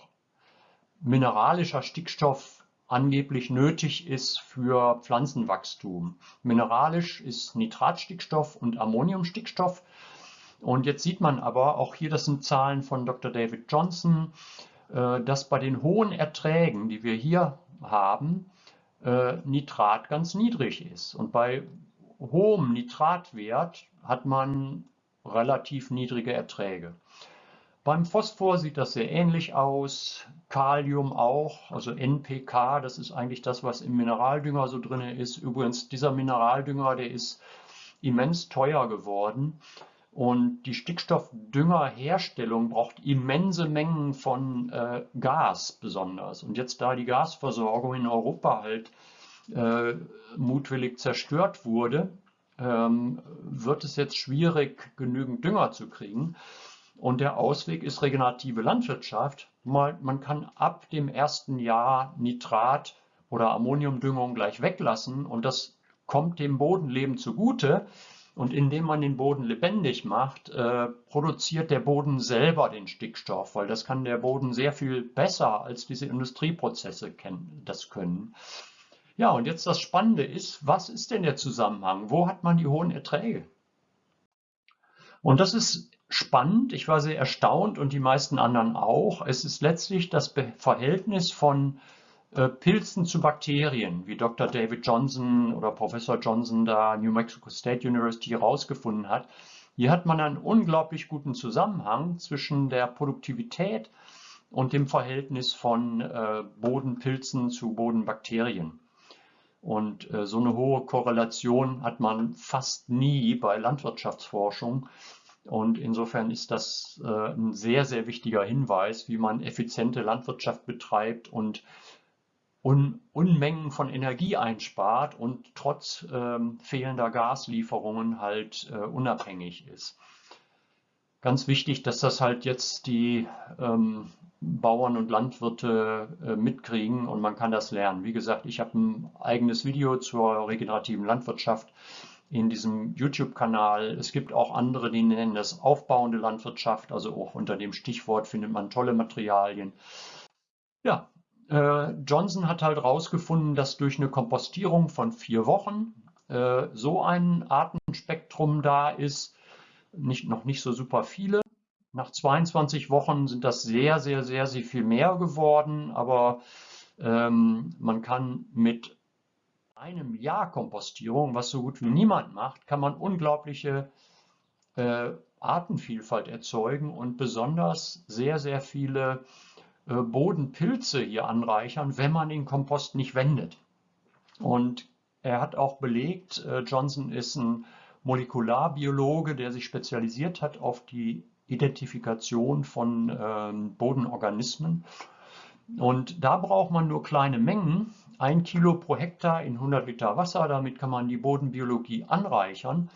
mineralischer Stickstoff angeblich nötig ist für Pflanzenwachstum. Mineralisch ist Nitratstickstoff und Ammoniumstickstoff. Und jetzt sieht man aber, auch hier, das sind Zahlen von Dr. David Johnson, äh, dass bei den hohen Erträgen, die wir hier haben, äh, Nitrat ganz niedrig ist. Und bei hohem Nitratwert hat man relativ niedrige Erträge. Beim Phosphor sieht das sehr ähnlich aus, Kalium auch, also NPK, das ist eigentlich das, was im Mineraldünger so drin ist. Übrigens, dieser Mineraldünger, der ist immens teuer geworden und die Stickstoffdüngerherstellung braucht immense Mengen von äh, Gas besonders. Und jetzt, da die Gasversorgung in Europa halt äh, mutwillig zerstört wurde ähm, wird es jetzt schwierig, genügend Dünger zu kriegen. Und der Ausweg ist regenerative Landwirtschaft. Man kann ab dem ersten Jahr Nitrat oder Ammoniumdüngung gleich weglassen und das kommt dem Bodenleben zugute. Und indem man den Boden lebendig macht, äh, produziert der Boden selber den Stickstoff, weil das kann der Boden sehr viel besser als diese Industrieprozesse das können. Ja, und jetzt das Spannende ist, was ist denn der Zusammenhang? Wo hat man die hohen Erträge? Und das ist spannend. Ich war sehr erstaunt und die meisten anderen auch. Es ist letztlich das Verhältnis von äh, Pilzen zu Bakterien, wie Dr. David Johnson oder Professor Johnson da New Mexico State University herausgefunden hat. Hier hat man einen unglaublich guten Zusammenhang zwischen der Produktivität und dem Verhältnis von äh, Bodenpilzen zu Bodenbakterien. Und äh, so eine hohe Korrelation hat man fast nie bei Landwirtschaftsforschung. Und insofern ist das ein sehr, sehr wichtiger Hinweis, wie man effiziente Landwirtschaft betreibt und Un Unmengen von Energie einspart und trotz ähm, fehlender Gaslieferungen halt äh, unabhängig ist. Ganz wichtig, dass das halt jetzt die ähm, Bauern und Landwirte äh, mitkriegen und man kann das lernen. Wie gesagt, ich habe ein eigenes Video zur regenerativen Landwirtschaft in diesem YouTube-Kanal. Es gibt auch andere, die nennen das aufbauende Landwirtschaft, also auch unter dem Stichwort findet man tolle Materialien. Ja, äh, Johnson hat halt herausgefunden, dass durch eine Kompostierung von vier Wochen äh, so ein Artenspektrum da ist, nicht, noch nicht so super viele. Nach 22 Wochen sind das sehr, sehr, sehr, sehr viel mehr geworden, aber ähm, man kann mit einem Jahr Kompostierung, was so gut wie niemand macht, kann man unglaubliche äh, Artenvielfalt erzeugen und besonders sehr, sehr viele Bodenpilze hier anreichern, wenn man den Kompost nicht wendet. Und er hat auch belegt, äh, Johnson ist ein Molekularbiologe, der sich spezialisiert hat auf die Identifikation von ähm, Bodenorganismen. Und da braucht man nur kleine Mengen, ein Kilo pro Hektar in 100 Liter Wasser. Damit kann man die Bodenbiologie anreichern.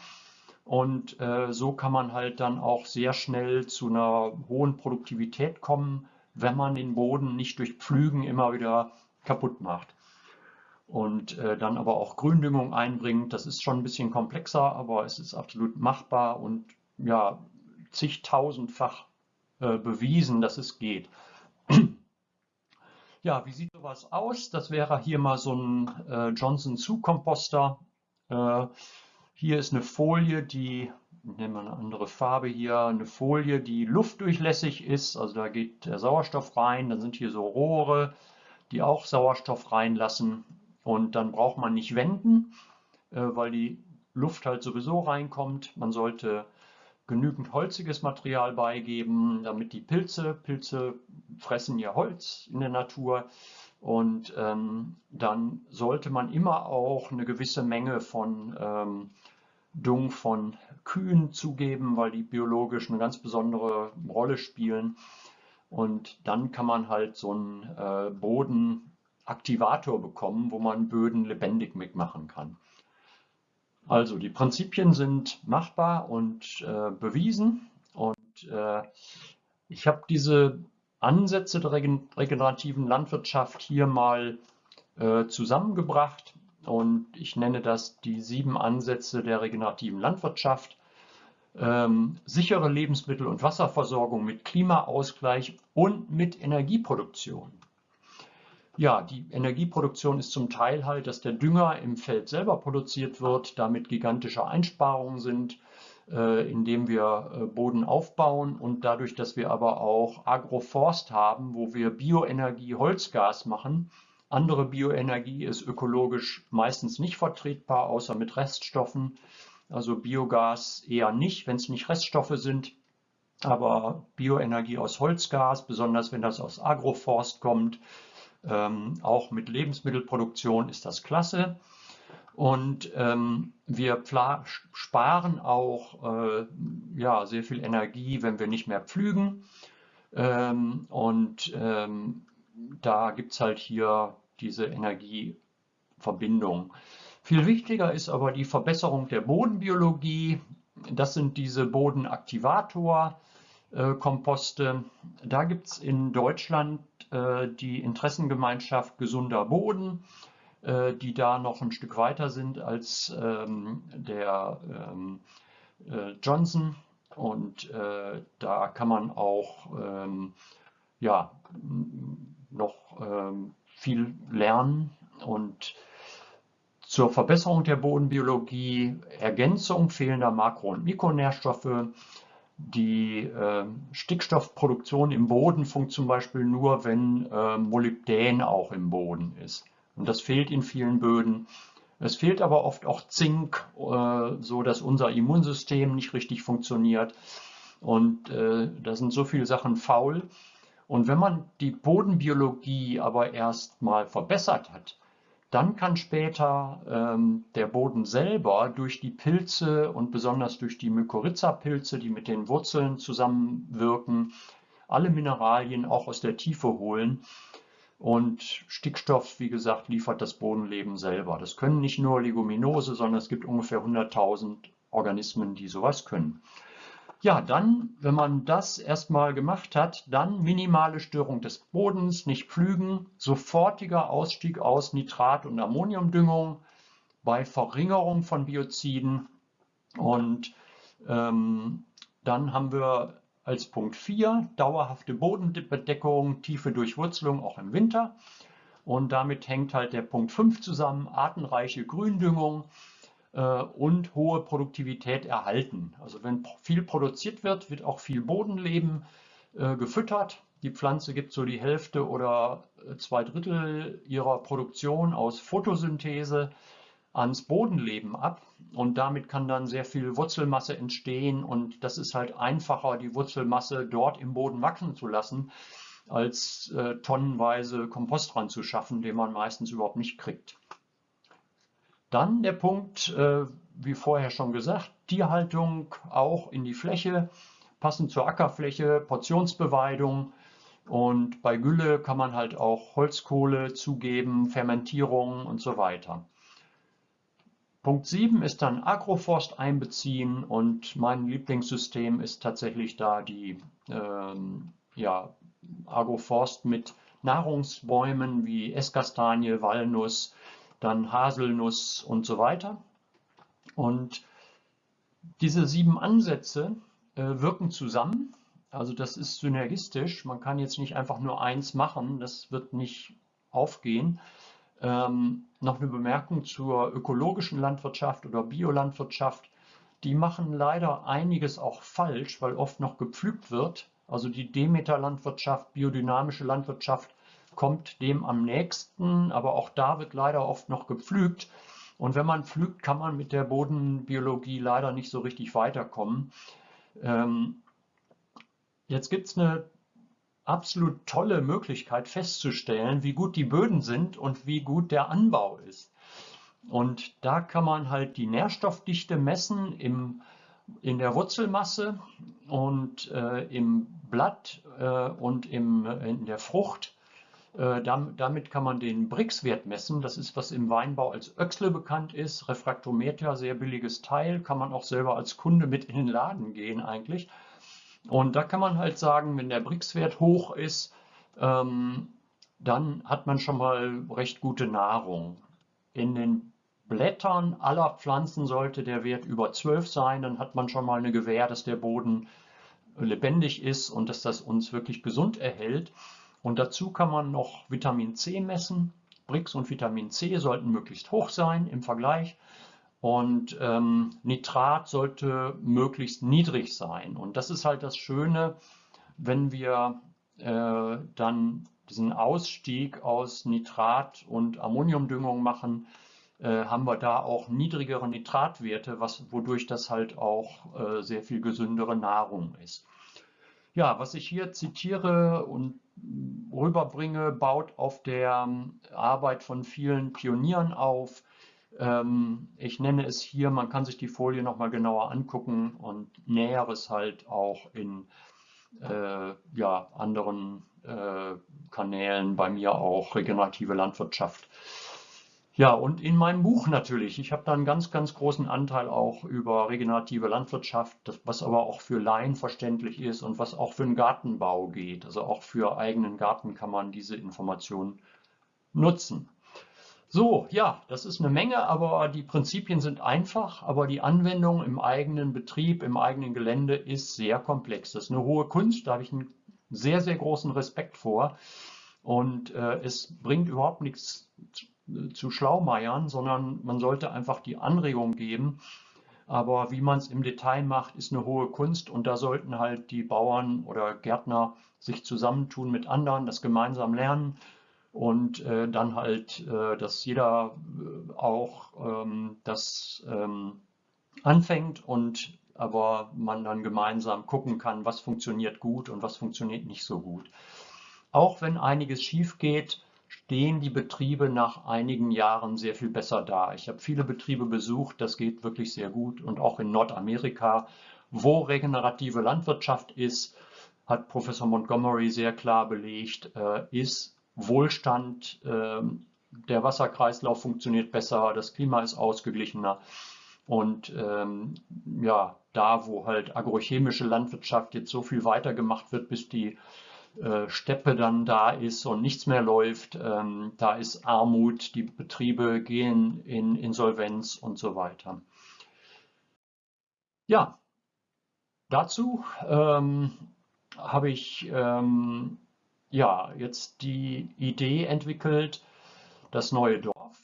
Und äh, so kann man halt dann auch sehr schnell zu einer hohen Produktivität kommen, wenn man den Boden nicht durch Pflügen immer wieder kaputt macht. Und äh, dann aber auch Gründüngung einbringt, das ist schon ein bisschen komplexer, aber es ist absolut machbar und ja, zigtausendfach äh, bewiesen, dass es geht. ja, wie sieht sowas aus? Das wäre hier mal so ein äh, Johnson Zu-Komposter. Äh, hier ist eine Folie, die nehmen wir eine andere Farbe hier, eine Folie, die luftdurchlässig ist, also da geht der Sauerstoff rein, dann sind hier so Rohre, die auch Sauerstoff reinlassen. Und dann braucht man nicht wenden, äh, weil die Luft halt sowieso reinkommt. Man sollte genügend holziges Material beigeben, damit die Pilze, Pilze fressen ja Holz in der Natur. Und ähm, dann sollte man immer auch eine gewisse Menge von ähm, Dung von Kühen zugeben, weil die biologisch eine ganz besondere Rolle spielen. Und dann kann man halt so einen äh, Bodenaktivator bekommen, wo man Böden lebendig mitmachen kann. Also die Prinzipien sind machbar und äh, bewiesen. Und äh, ich habe diese Ansätze der regenerativen Landwirtschaft hier mal äh, zusammengebracht und ich nenne das die sieben Ansätze der regenerativen Landwirtschaft. Ähm, sichere Lebensmittel- und Wasserversorgung mit Klimaausgleich und mit Energieproduktion. Ja, die Energieproduktion ist zum Teil halt, dass der Dünger im Feld selber produziert wird, damit gigantische Einsparungen sind, äh, indem wir äh, Boden aufbauen und dadurch, dass wir aber auch Agroforst haben, wo wir Bioenergie, Holzgas machen, andere Bioenergie ist ökologisch meistens nicht vertretbar, außer mit Reststoffen. Also Biogas eher nicht, wenn es nicht Reststoffe sind. Aber Bioenergie aus Holzgas, besonders wenn das aus Agroforst kommt, ähm, auch mit Lebensmittelproduktion ist das klasse. Und ähm, wir sparen auch äh, ja, sehr viel Energie, wenn wir nicht mehr pflügen. Ähm, und ähm, da gibt es halt hier diese Energieverbindung. Viel wichtiger ist aber die Verbesserung der Bodenbiologie. Das sind diese Bodenaktivator-Komposte. Da gibt es in Deutschland äh, die Interessengemeinschaft Gesunder Boden, äh, die da noch ein Stück weiter sind als ähm, der ähm, äh, Johnson. Und da kann man auch ähm, ja, noch viel lernen und zur Verbesserung der Bodenbiologie, Ergänzung fehlender Makro- und Mikronährstoffe. Die äh, Stickstoffproduktion im Boden funktioniert zum Beispiel nur, wenn äh, Molybdän auch im Boden ist. Und das fehlt in vielen Böden. Es fehlt aber oft auch Zink, äh, so dass unser Immunsystem nicht richtig funktioniert. Und äh, da sind so viele Sachen faul. Und wenn man die Bodenbiologie aber erst mal verbessert hat, dann kann später ähm, der Boden selber durch die Pilze und besonders durch die Mykorrhiza-Pilze, die mit den Wurzeln zusammenwirken, alle Mineralien auch aus der Tiefe holen. Und Stickstoff, wie gesagt, liefert das Bodenleben selber. Das können nicht nur Leguminose, sondern es gibt ungefähr 100.000 Organismen, die sowas können. Ja, dann, wenn man das erstmal gemacht hat, dann minimale Störung des Bodens, nicht pflügen, sofortiger Ausstieg aus Nitrat- und Ammoniumdüngung bei Verringerung von Bioziden. Und ähm, dann haben wir als Punkt 4 dauerhafte Bodenbedeckung, tiefe Durchwurzelung auch im Winter. Und damit hängt halt der Punkt 5 zusammen, artenreiche Gründüngung und hohe Produktivität erhalten. Also wenn viel produziert wird, wird auch viel Bodenleben äh, gefüttert. Die Pflanze gibt so die Hälfte oder äh, zwei Drittel ihrer Produktion aus Photosynthese ans Bodenleben ab und damit kann dann sehr viel Wurzelmasse entstehen und das ist halt einfacher, die Wurzelmasse dort im Boden wachsen zu lassen, als äh, tonnenweise Kompost dran zu schaffen, den man meistens überhaupt nicht kriegt. Dann der Punkt, äh, wie vorher schon gesagt, Tierhaltung auch in die Fläche, passend zur Ackerfläche, Portionsbeweidung. Und bei Gülle kann man halt auch Holzkohle zugeben, Fermentierung und so weiter. Punkt 7 ist dann Agroforst einbeziehen und mein Lieblingssystem ist tatsächlich da die ähm, ja, Agroforst mit Nahrungsbäumen wie Esskastanie, Walnuss, dann Haselnuss und so weiter. Und diese sieben Ansätze äh, wirken zusammen. Also das ist synergistisch. Man kann jetzt nicht einfach nur eins machen. Das wird nicht aufgehen. Ähm, noch eine Bemerkung zur ökologischen Landwirtschaft oder Biolandwirtschaft. Die machen leider einiges auch falsch, weil oft noch gepflügt wird. Also die Demeter-Landwirtschaft, biodynamische Landwirtschaft kommt dem am nächsten, aber auch da wird leider oft noch gepflügt. Und wenn man pflügt, kann man mit der Bodenbiologie leider nicht so richtig weiterkommen. Ähm, jetzt gibt es eine absolut tolle Möglichkeit festzustellen, wie gut die Böden sind und wie gut der Anbau ist. Und da kann man halt die Nährstoffdichte messen im, in der Wurzelmasse und äh, im Blatt äh, und im, in der Frucht. Äh, damit kann man den Brix-Wert messen. Das ist, was im Weinbau als Öxle bekannt ist. Refraktometer, sehr billiges Teil, kann man auch selber als Kunde mit in den Laden gehen eigentlich. Und da kann man halt sagen, wenn der Brix-Wert hoch ist, ähm, dann hat man schon mal recht gute Nahrung. In den Blättern aller Pflanzen sollte der Wert über 12 sein, dann hat man schon mal eine Gewähr, dass der Boden lebendig ist und dass das uns wirklich gesund erhält. Und dazu kann man noch Vitamin C messen. Brix und Vitamin C sollten möglichst hoch sein im Vergleich. Und ähm, Nitrat sollte möglichst niedrig sein. Und das ist halt das Schöne, wenn wir äh, dann diesen Ausstieg aus Nitrat und Ammoniumdüngung machen, äh, haben wir da auch niedrigere Nitratwerte, was, wodurch das halt auch äh, sehr viel gesündere Nahrung ist. Ja, was ich hier zitiere und rüberbringe, baut auf der ähm, Arbeit von vielen Pionieren auf. Ähm, ich nenne es hier, man kann sich die Folie nochmal genauer angucken und Näheres halt auch in äh, ja, anderen äh, Kanälen, bei mir auch regenerative Landwirtschaft. Ja, und in meinem Buch natürlich. Ich habe da einen ganz, ganz großen Anteil auch über regenerative Landwirtschaft, was aber auch für Laien verständlich ist und was auch für den Gartenbau geht. Also auch für eigenen Garten kann man diese Informationen nutzen. So, ja, das ist eine Menge, aber die Prinzipien sind einfach, aber die Anwendung im eigenen Betrieb, im eigenen Gelände ist sehr komplex. Das ist eine hohe Kunst, da habe ich einen sehr, sehr großen Respekt vor. Und äh, es bringt überhaupt nichts zu, zu Schlaumeiern, sondern man sollte einfach die Anregung geben. Aber wie man es im Detail macht, ist eine hohe Kunst und da sollten halt die Bauern oder Gärtner sich zusammentun mit anderen, das gemeinsam lernen und äh, dann halt, äh, dass jeder äh, auch ähm, das ähm, anfängt und aber man dann gemeinsam gucken kann, was funktioniert gut und was funktioniert nicht so gut. Auch wenn einiges schief geht, stehen die Betriebe nach einigen Jahren sehr viel besser da. Ich habe viele Betriebe besucht, das geht wirklich sehr gut und auch in Nordamerika, wo regenerative Landwirtschaft ist, hat Professor Montgomery sehr klar belegt, äh, ist Wohlstand, ähm, der Wasserkreislauf funktioniert besser, das Klima ist ausgeglichener. Und ähm, ja, da, wo halt agrochemische Landwirtschaft jetzt so viel weiter gemacht wird, bis die äh, Steppe dann da ist und nichts mehr läuft, ähm, da ist Armut, die Betriebe gehen in Insolvenz und so weiter. Ja, dazu ähm, habe ich ähm, ja, jetzt die Idee entwickelt, das neue Dorf.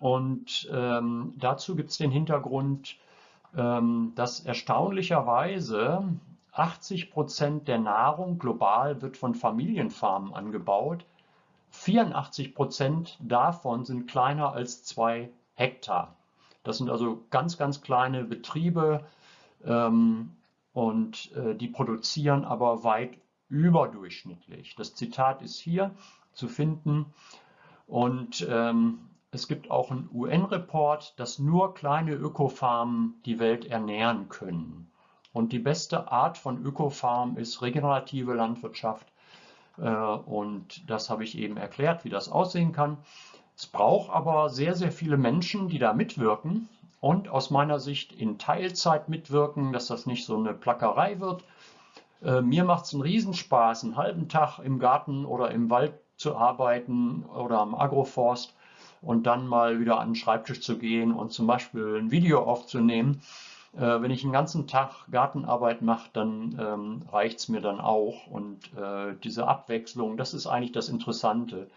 Und ähm, dazu gibt es den Hintergrund, ähm, dass erstaunlicherweise 80 Prozent der Nahrung global wird von Familienfarmen angebaut. 84 Prozent davon sind kleiner als zwei Hektar. Das sind also ganz, ganz kleine Betriebe ähm, und äh, die produzieren aber weit überdurchschnittlich. Das Zitat ist hier zu finden und ähm, es gibt auch einen UN-Report, dass nur kleine Ökofarmen die Welt ernähren können. Und die beste Art von Ökofarm ist regenerative Landwirtschaft. Äh, und das habe ich eben erklärt, wie das aussehen kann. Es braucht aber sehr, sehr viele Menschen, die da mitwirken und aus meiner Sicht in Teilzeit mitwirken, dass das nicht so eine Plackerei wird, äh, mir macht es einen Riesenspaß, einen halben Tag im Garten oder im Wald zu arbeiten oder am Agroforst und dann mal wieder an den Schreibtisch zu gehen und zum Beispiel ein Video aufzunehmen. Äh, wenn ich einen ganzen Tag Gartenarbeit mache, dann ähm, reicht es mir dann auch. Und äh, diese Abwechslung, das ist eigentlich das Interessante.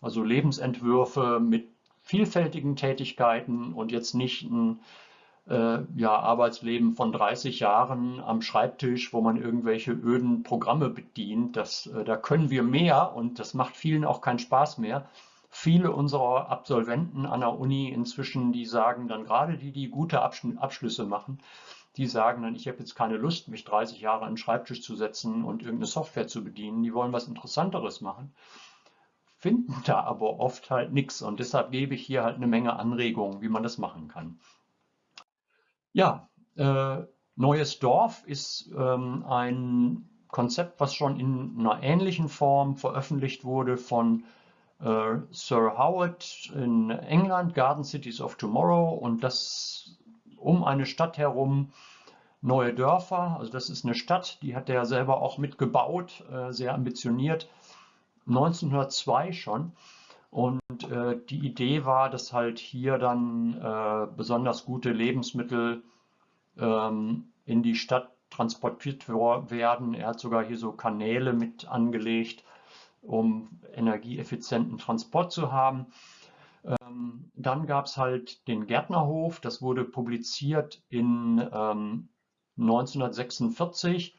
Also Lebensentwürfe mit vielfältigen Tätigkeiten und jetzt nicht ein äh, ja, Arbeitsleben von 30 Jahren am Schreibtisch, wo man irgendwelche öden Programme bedient. Das, äh, da können wir mehr und das macht vielen auch keinen Spaß mehr. Viele unserer Absolventen an der Uni inzwischen, die sagen dann gerade die, die gute Abschlüsse machen, die sagen dann, ich habe jetzt keine Lust, mich 30 Jahre an den Schreibtisch zu setzen und irgendeine Software zu bedienen. Die wollen was Interessanteres machen, finden da aber oft halt nichts. Und deshalb gebe ich hier halt eine Menge Anregungen, wie man das machen kann. Ja, äh, Neues Dorf ist ähm, ein Konzept, was schon in einer ähnlichen Form veröffentlicht wurde von Sir Howard in England, Garden Cities of Tomorrow und das um eine Stadt herum neue Dörfer. Also das ist eine Stadt, die hat er selber auch mitgebaut, äh, sehr ambitioniert, 1902 schon. Und äh, die Idee war, dass halt hier dann äh, besonders gute Lebensmittel ähm, in die Stadt transportiert werden. Er hat sogar hier so Kanäle mit angelegt, um energieeffizienten Transport zu haben. Ähm, dann gab es halt den Gärtnerhof, das wurde publiziert in ähm, 1946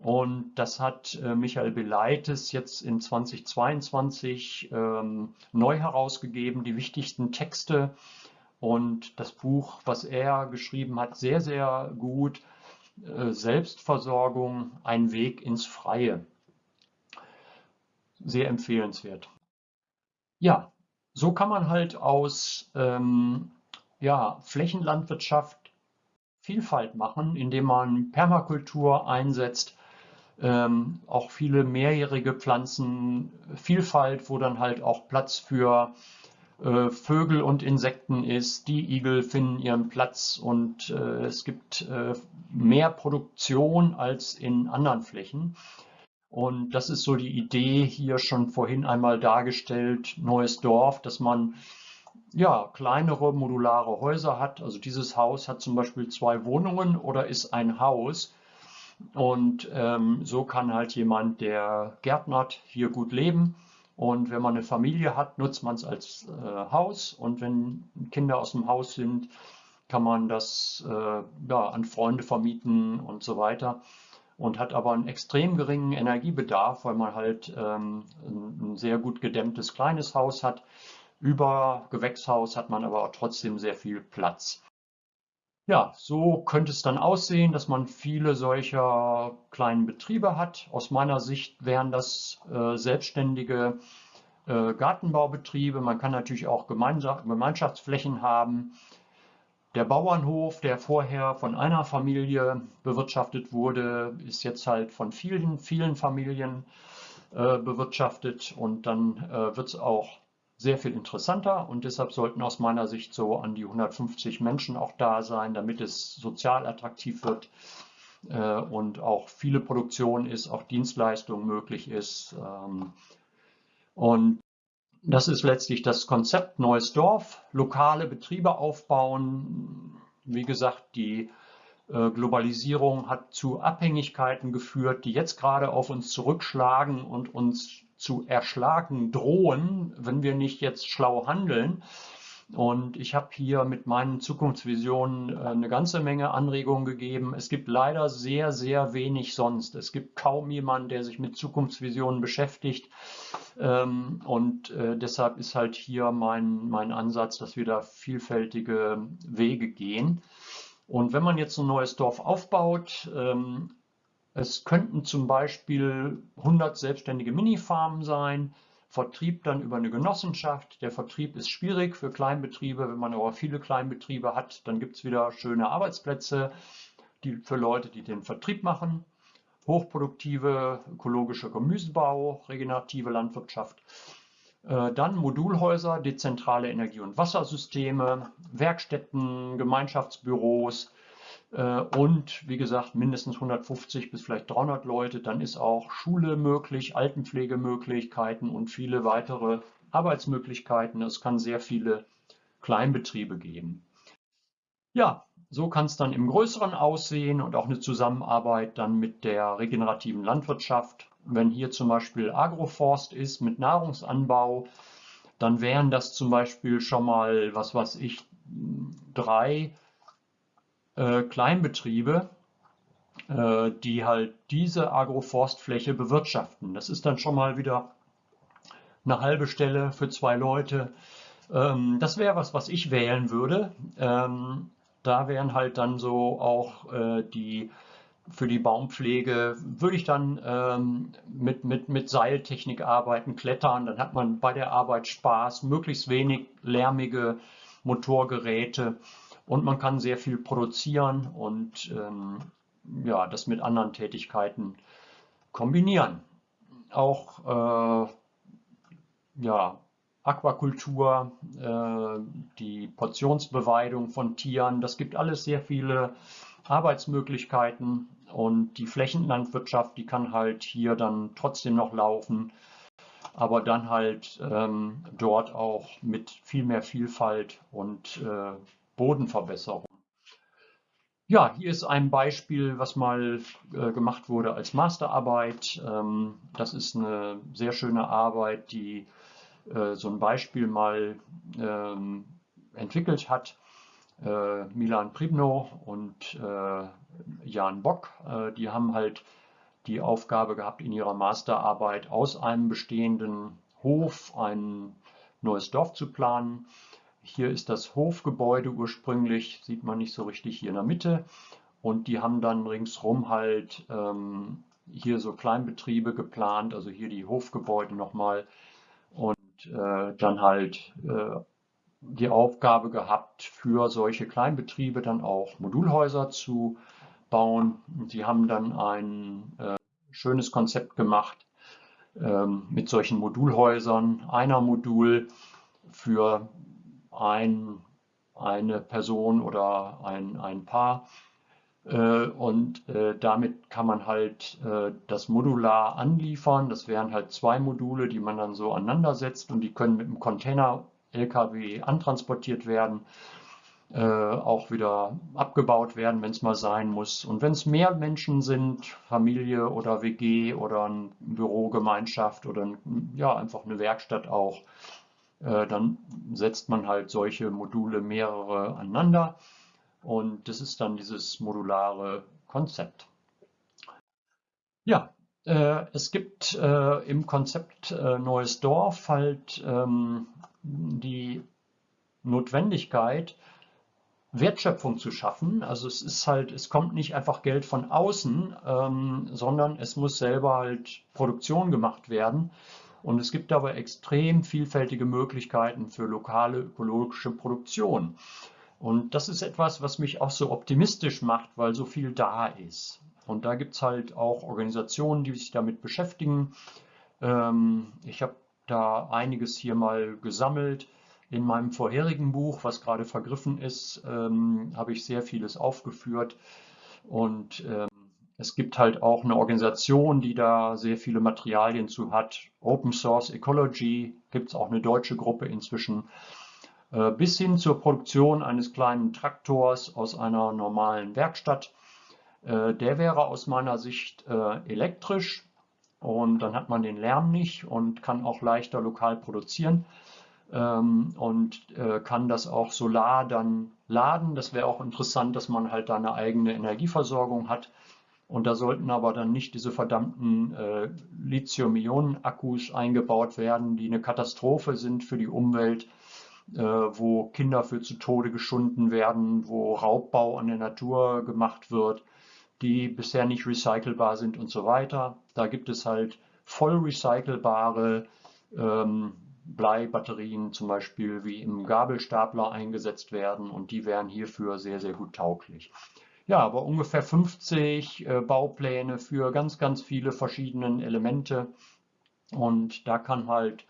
und das hat äh, Michael Beleites jetzt in 2022 ähm, neu herausgegeben, die wichtigsten Texte und das Buch, was er geschrieben hat, sehr, sehr gut. Äh, Selbstversorgung, ein Weg ins Freie. Sehr empfehlenswert. Ja, so kann man halt aus ähm, ja, Flächenlandwirtschaft Vielfalt machen, indem man Permakultur einsetzt, ähm, auch viele mehrjährige Pflanzen, Vielfalt, wo dann halt auch Platz für äh, Vögel und Insekten ist. Die Igel finden ihren Platz und äh, es gibt äh, mehr Produktion als in anderen Flächen. Und das ist so die Idee hier schon vorhin einmal dargestellt, neues Dorf, dass man ja, kleinere modulare Häuser hat. Also dieses Haus hat zum Beispiel zwei Wohnungen oder ist ein Haus. Und ähm, so kann halt jemand, der gärtnert, hier gut leben. Und wenn man eine Familie hat, nutzt man es als äh, Haus. Und wenn Kinder aus dem Haus sind, kann man das äh, ja, an Freunde vermieten und so weiter. Und hat aber einen extrem geringen Energiebedarf, weil man halt ähm, ein, sehr gut gedämmtes kleines Haus hat. Über Gewächshaus hat man aber trotzdem sehr viel Platz. Ja, so könnte es dann aussehen, dass man viele solcher kleinen Betriebe hat. Aus meiner Sicht wären das äh, selbstständige äh, Gartenbaubetriebe. Man kann natürlich auch Gemeinschaftsflächen haben. Der Bauernhof, der vorher von einer Familie bewirtschaftet wurde, ist jetzt halt von vielen, vielen Familien äh, bewirtschaftet und dann äh, wird es auch sehr viel interessanter und deshalb sollten aus meiner Sicht so an die 150 Menschen auch da sein, damit es sozial attraktiv wird äh, und auch viele Produktion ist, auch Dienstleistung möglich ist. Ähm, und das ist letztlich das Konzept Neues Dorf, lokale Betriebe aufbauen. Wie gesagt, die äh, Globalisierung hat zu Abhängigkeiten geführt, die jetzt gerade auf uns zurückschlagen und uns zu erschlagen drohen, wenn wir nicht jetzt schlau handeln. Und ich habe hier mit meinen Zukunftsvisionen äh, eine ganze Menge Anregungen gegeben. Es gibt leider sehr, sehr wenig sonst. Es gibt kaum jemanden, der sich mit Zukunftsvisionen beschäftigt. Ähm, und äh, deshalb ist halt hier mein, mein Ansatz, dass wir da vielfältige Wege gehen. Und wenn man jetzt ein neues Dorf aufbaut, ähm, es könnten zum Beispiel 100 selbstständige Minifarmen sein, Vertrieb dann über eine Genossenschaft. Der Vertrieb ist schwierig für Kleinbetriebe. Wenn man aber viele Kleinbetriebe hat, dann gibt es wieder schöne Arbeitsplätze die, für Leute, die den Vertrieb machen. Hochproduktive ökologischer Gemüsebau, regenerative Landwirtschaft. Äh, dann Modulhäuser, dezentrale Energie- und Wassersysteme, Werkstätten, Gemeinschaftsbüros, und wie gesagt mindestens 150 bis vielleicht 300 Leute, dann ist auch Schule möglich, Altenpflegemöglichkeiten und viele weitere Arbeitsmöglichkeiten. Es kann sehr viele Kleinbetriebe geben. Ja, so kann es dann im Größeren aussehen und auch eine Zusammenarbeit dann mit der regenerativen Landwirtschaft. Wenn hier zum Beispiel Agroforst ist mit Nahrungsanbau, dann wären das zum Beispiel schon mal, was weiß ich, drei äh, Kleinbetriebe, äh, die halt diese Agroforstfläche bewirtschaften. Das ist dann schon mal wieder eine halbe Stelle für zwei Leute. Ähm, das wäre was, was ich wählen würde. Ähm, da wären halt dann so auch äh, die für die Baumpflege würde ich dann ähm, mit, mit, mit Seiltechnik arbeiten, klettern. Dann hat man bei der Arbeit Spaß, möglichst wenig lärmige Motorgeräte und man kann sehr viel produzieren und ähm, ja, das mit anderen Tätigkeiten kombinieren. Auch äh, ja, Aquakultur, äh, die Portionsbeweidung von Tieren, das gibt alles sehr viele Arbeitsmöglichkeiten und die Flächenlandwirtschaft, die kann halt hier dann trotzdem noch laufen, aber dann halt ähm, dort auch mit viel mehr Vielfalt und äh, Bodenverbesserung. Ja, hier ist ein Beispiel, was mal äh, gemacht wurde als Masterarbeit. Ähm, das ist eine sehr schöne Arbeit, die äh, so ein Beispiel mal ähm, entwickelt hat. Äh, Milan Pribno und äh, Jan Bock, äh, die haben halt die Aufgabe gehabt, in ihrer Masterarbeit aus einem bestehenden Hof ein neues Dorf zu planen. Hier ist das Hofgebäude ursprünglich, sieht man nicht so richtig hier in der Mitte. Und die haben dann ringsrum halt ähm, hier so Kleinbetriebe geplant, also hier die Hofgebäude nochmal. Und äh, dann halt äh, die Aufgabe gehabt, für solche Kleinbetriebe dann auch Modulhäuser zu bauen. Und sie haben dann ein äh, schönes Konzept gemacht ähm, mit solchen Modulhäusern. Einer Modul für ein, eine Person oder ein, ein Paar. Äh, und äh, damit kann man halt äh, das modular anliefern. Das wären halt zwei Module, die man dann so aneinander setzt und die können mit einem Container LKW antransportiert werden, auch wieder abgebaut werden, wenn es mal sein muss. Und wenn es mehr Menschen sind, Familie oder WG oder eine Bürogemeinschaft oder ja, einfach eine Werkstatt auch, dann setzt man halt solche Module mehrere aneinander und das ist dann dieses modulare Konzept. Ja, äh, es gibt äh, im Konzept äh, Neues Dorf halt ähm, die Notwendigkeit, Wertschöpfung zu schaffen. Also es ist halt, es kommt nicht einfach Geld von außen, ähm, sondern es muss selber halt Produktion gemacht werden. Und es gibt dabei extrem vielfältige Möglichkeiten für lokale ökologische Produktion. Und das ist etwas, was mich auch so optimistisch macht, weil so viel da ist. Und da gibt es halt auch Organisationen, die sich damit beschäftigen. Ähm, ich habe da einiges hier mal gesammelt. In meinem vorherigen Buch, was gerade vergriffen ist, ähm, habe ich sehr vieles aufgeführt. Und ähm, es gibt halt auch eine Organisation, die da sehr viele Materialien zu hat. Open Source Ecology gibt es auch eine deutsche Gruppe inzwischen. Äh, bis hin zur Produktion eines kleinen Traktors aus einer normalen Werkstatt. Äh, der wäre aus meiner Sicht äh, elektrisch und dann hat man den Lärm nicht und kann auch leichter lokal produzieren ähm, und kann das auch solar dann laden. Das wäre auch interessant, dass man halt da eine eigene Energieversorgung hat. Und da sollten aber dann nicht diese verdammten äh, Lithium-Ionen-Akkus eingebaut werden, die eine Katastrophe sind für die Umwelt äh, wo Kinder für zu Tode geschunden werden, wo Raubbau an der Natur gemacht wird, die bisher nicht recycelbar sind und so weiter. Da gibt es halt voll recycelbare ähm, Bleibatterien zum Beispiel, wie im Gabelstapler eingesetzt werden und die wären hierfür sehr, sehr gut tauglich. Ja, aber ungefähr 50 äh, Baupläne für ganz, ganz viele verschiedene Elemente. Und da kann halt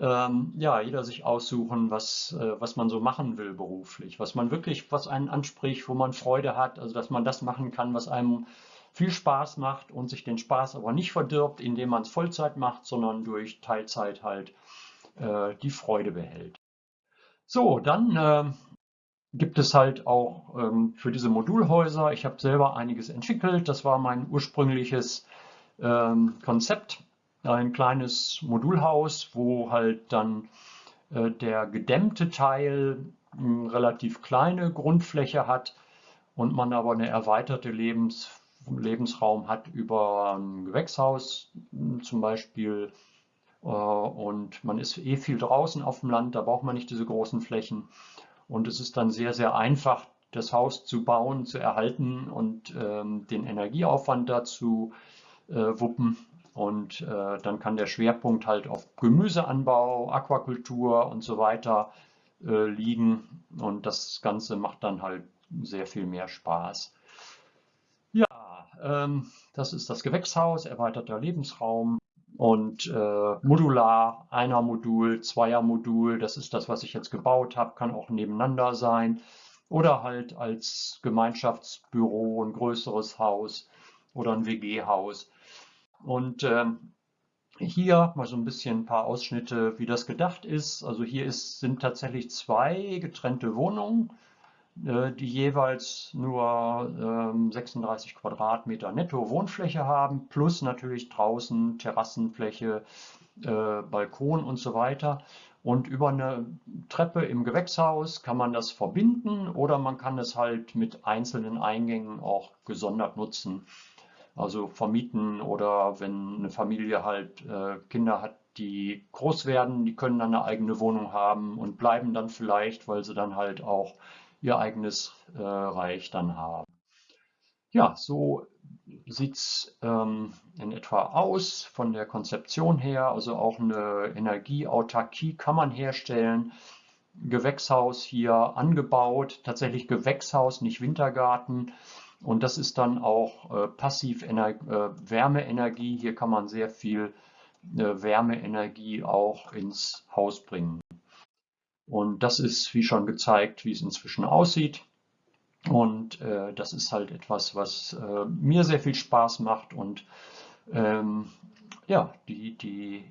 ähm, ja, jeder sich aussuchen, was, äh, was man so machen will beruflich, was man wirklich, was einen anspricht, wo man Freude hat, also dass man das machen kann, was einem viel Spaß macht und sich den Spaß aber nicht verdirbt, indem man es Vollzeit macht, sondern durch Teilzeit halt äh, die Freude behält. So, dann äh, gibt es halt auch ähm, für diese Modulhäuser, ich habe selber einiges entwickelt, das war mein ursprüngliches ähm, Konzept. Ein kleines Modulhaus, wo halt dann äh, der gedämmte Teil eine relativ kleine Grundfläche hat und man aber eine erweiterte Lebens, Lebensraum hat über ein Gewächshaus zum Beispiel. Äh, und man ist eh viel draußen auf dem Land, da braucht man nicht diese großen Flächen und es ist dann sehr, sehr einfach, das Haus zu bauen, zu erhalten und ähm, den Energieaufwand dazu äh, wuppen und äh, dann kann der Schwerpunkt halt auf Gemüseanbau, Aquakultur und so weiter äh, liegen. Und das Ganze macht dann halt sehr viel mehr Spaß. Ja, ähm, das ist das Gewächshaus, erweiterter Lebensraum und äh, modular, einer Modul, zweier Modul, das ist das, was ich jetzt gebaut habe, kann auch nebeneinander sein oder halt als Gemeinschaftsbüro ein größeres Haus oder ein WG-Haus. Und ähm, hier mal so ein bisschen ein paar Ausschnitte, wie das gedacht ist. Also hier ist, sind tatsächlich zwei getrennte Wohnungen, die jeweils nur ähm, 36 Quadratmeter netto Wohnfläche haben, plus natürlich draußen Terrassenfläche, äh, Balkon und so weiter. Und über eine Treppe im Gewächshaus kann man das verbinden oder man kann es halt mit einzelnen Eingängen auch gesondert nutzen. Also vermieten oder wenn eine Familie halt äh, Kinder hat, die groß werden, die können dann eine eigene Wohnung haben und bleiben dann vielleicht, weil sie dann halt auch ihr eigenes äh, Reich dann haben. Ja, so sieht es ähm, in etwa aus von der Konzeption her. Also auch eine Energieautarkie kann man herstellen. Gewächshaus hier angebaut, tatsächlich Gewächshaus, nicht Wintergarten. Und das ist dann auch äh, passiv äh, Wärmeenergie. Hier kann man sehr viel äh, Wärmeenergie auch ins Haus bringen. Und das ist, wie schon gezeigt, wie es inzwischen aussieht. Und äh, das ist halt etwas, was äh, mir sehr viel Spaß macht. Und ähm, ja, die, die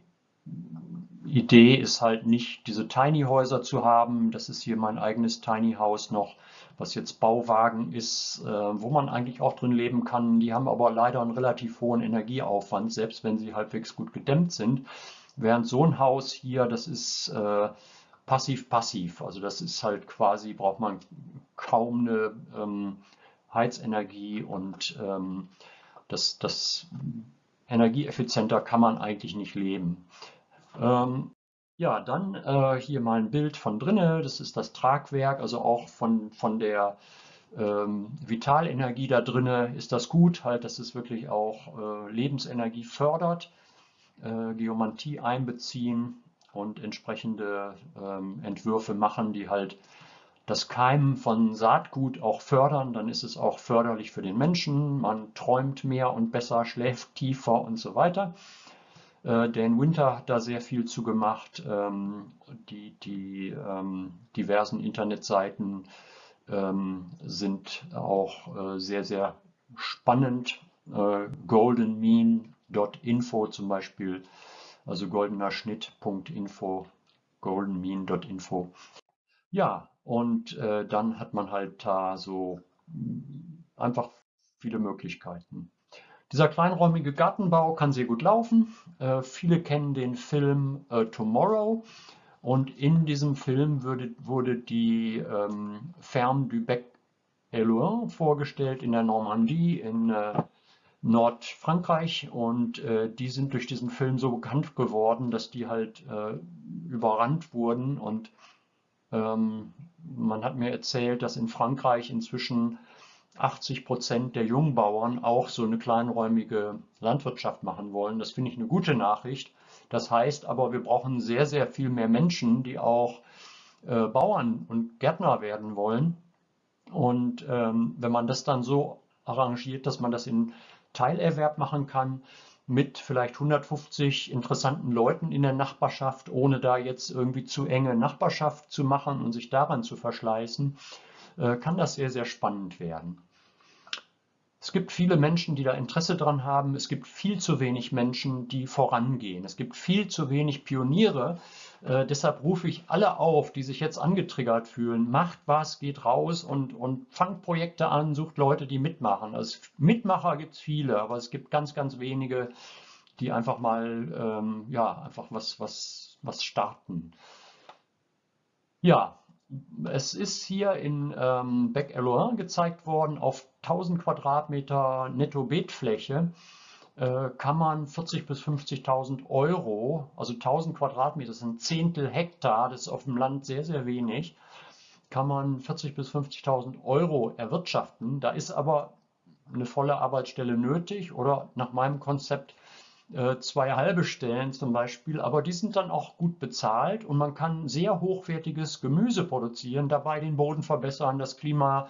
Idee ist halt nicht, diese Tiny Häuser zu haben. Das ist hier mein eigenes Tiny House noch, was jetzt Bauwagen ist, äh, wo man eigentlich auch drin leben kann. Die haben aber leider einen relativ hohen Energieaufwand, selbst wenn sie halbwegs gut gedämmt sind. Während so ein Haus hier, das ist äh, passiv-passiv. Also das ist halt quasi, braucht man kaum eine ähm, Heizenergie und ähm, das, das energieeffizienter kann man eigentlich nicht leben. Ähm, ja, dann äh, hier mal ein Bild von drinnen. Das ist das Tragwerk, also auch von, von der ähm, Vitalenergie da drinnen ist das gut, halt, dass es wirklich auch äh, Lebensenergie fördert, äh, Geomantie einbeziehen und entsprechende ähm, Entwürfe machen, die halt das Keimen von Saatgut auch fördern, dann ist es auch förderlich für den Menschen. Man träumt mehr und besser, schläft tiefer und so weiter. Äh, Dan Winter hat da sehr viel zu gemacht. Ähm, die, die ähm, diversen Internetseiten ähm, sind auch äh, sehr, sehr spannend. Äh, goldenmean.info zum Beispiel also goldener Schnitt.info, goldenmean.info. Ja, und äh, dann hat man halt da so mm, einfach viele Möglichkeiten. Dieser kleinräumige Gartenbau kann sehr gut laufen. Äh, viele kennen den Film äh, Tomorrow und in diesem Film würde, wurde die ähm, Ferme du Bec Elouin vorgestellt in der Normandie in äh, Nordfrankreich und äh, die sind durch diesen Film so bekannt geworden, dass die halt äh, überrannt wurden und ähm, man hat mir erzählt, dass in Frankreich inzwischen 80 Prozent der Jungbauern auch so eine kleinräumige Landwirtschaft machen wollen. Das finde ich eine gute Nachricht. Das heißt aber, wir brauchen sehr, sehr viel mehr Menschen, die auch äh, Bauern und Gärtner werden wollen. Und ähm, wenn man das dann so arrangiert, dass man das in Teilerwerb machen kann mit vielleicht 150 interessanten Leuten in der Nachbarschaft, ohne da jetzt irgendwie zu enge Nachbarschaft zu machen und sich daran zu verschleißen, äh, kann das sehr, sehr spannend werden. Es gibt viele Menschen, die da Interesse dran haben. Es gibt viel zu wenig Menschen, die vorangehen. Es gibt viel zu wenig Pioniere. Äh, deshalb rufe ich alle auf, die sich jetzt angetriggert fühlen. Macht was, geht raus und, und fangt Projekte an, sucht Leute, die mitmachen. Also Mitmacher gibt es viele, aber es gibt ganz, ganz wenige, die einfach mal ähm, ja, einfach was, was, was starten. Ja, es ist hier in ähm, Bec-Eloin gezeigt worden, auf 1000 Quadratmeter Netto-Beetfläche kann man 40.000 bis 50.000 Euro, also 1000 Quadratmeter, das sind Zehntel Hektar, das ist auf dem Land sehr, sehr wenig, kann man 40.000 bis 50.000 Euro erwirtschaften. Da ist aber eine volle Arbeitsstelle nötig oder nach meinem Konzept äh, zwei halbe Stellen zum Beispiel, aber die sind dann auch gut bezahlt und man kann sehr hochwertiges Gemüse produzieren, dabei den Boden verbessern, das Klima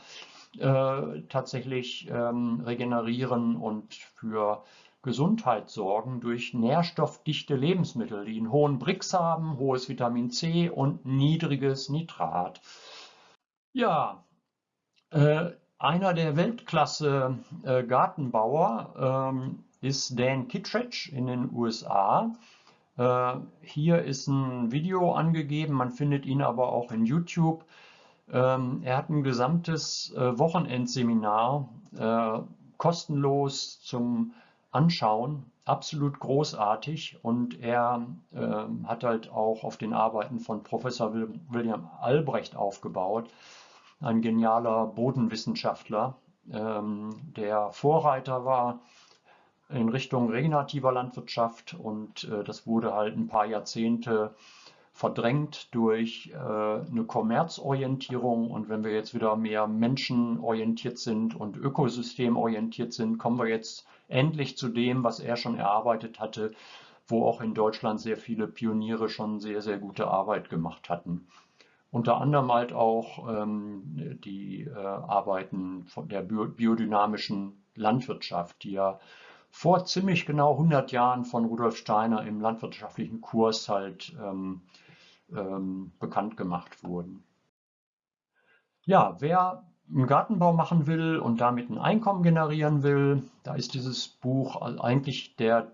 äh, tatsächlich ähm, regenerieren und für Gesundheit sorgen durch nährstoffdichte Lebensmittel, die einen hohen Brix haben, hohes Vitamin C und niedriges Nitrat. Ja, äh, einer der Weltklasse äh, Gartenbauer ähm, ist Dan Kittredge in den USA. Äh, hier ist ein Video angegeben, man findet ihn aber auch in YouTube. Ähm, er hat ein gesamtes äh, Wochenendseminar äh, kostenlos zum Anschauen, absolut großartig und er äh, hat halt auch auf den Arbeiten von Professor William Albrecht aufgebaut, ein genialer Bodenwissenschaftler, ähm, der Vorreiter war in Richtung regenerativer Landwirtschaft und äh, das wurde halt ein paar Jahrzehnte verdrängt durch äh, eine Kommerzorientierung. Und wenn wir jetzt wieder mehr menschenorientiert sind und ökosystemorientiert sind, kommen wir jetzt endlich zu dem, was er schon erarbeitet hatte, wo auch in Deutschland sehr viele Pioniere schon sehr, sehr gute Arbeit gemacht hatten. Unter anderem halt auch ähm, die äh, Arbeiten von der biodynamischen Landwirtschaft, die ja vor ziemlich genau 100 Jahren von Rudolf Steiner im landwirtschaftlichen Kurs halt ähm, ähm, bekannt gemacht wurden. Ja, wer einen Gartenbau machen will und damit ein Einkommen generieren will, da ist dieses Buch eigentlich der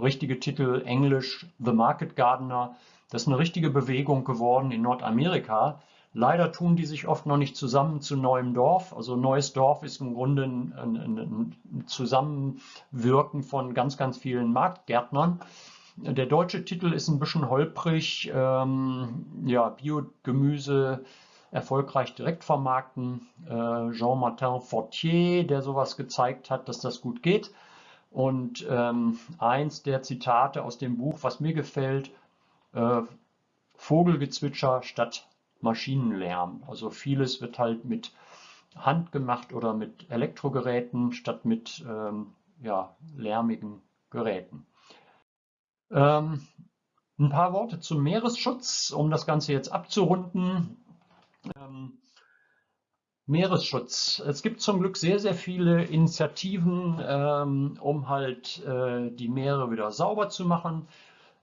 richtige Titel Englisch The Market Gardener. Das ist eine richtige Bewegung geworden in Nordamerika. Leider tun die sich oft noch nicht zusammen zu neuem Dorf. Also neues Dorf ist im Grunde ein, ein, ein Zusammenwirken von ganz, ganz vielen Marktgärtnern. Der deutsche Titel ist ein bisschen holprig. Ähm, ja, Biogemüse erfolgreich direkt vermarkten. Äh, Jean-Martin Fortier, der sowas gezeigt hat, dass das gut geht. Und ähm, eins der Zitate aus dem Buch, was mir gefällt, äh, Vogelgezwitscher statt Maschinenlärm. Also vieles wird halt mit Hand gemacht oder mit Elektrogeräten statt mit ähm, ja, lärmigen Geräten. Ähm, ein paar Worte zum Meeresschutz, um das Ganze jetzt abzurunden. Ähm, Meeresschutz. Es gibt zum Glück sehr, sehr viele Initiativen, ähm, um halt äh, die Meere wieder sauber zu machen.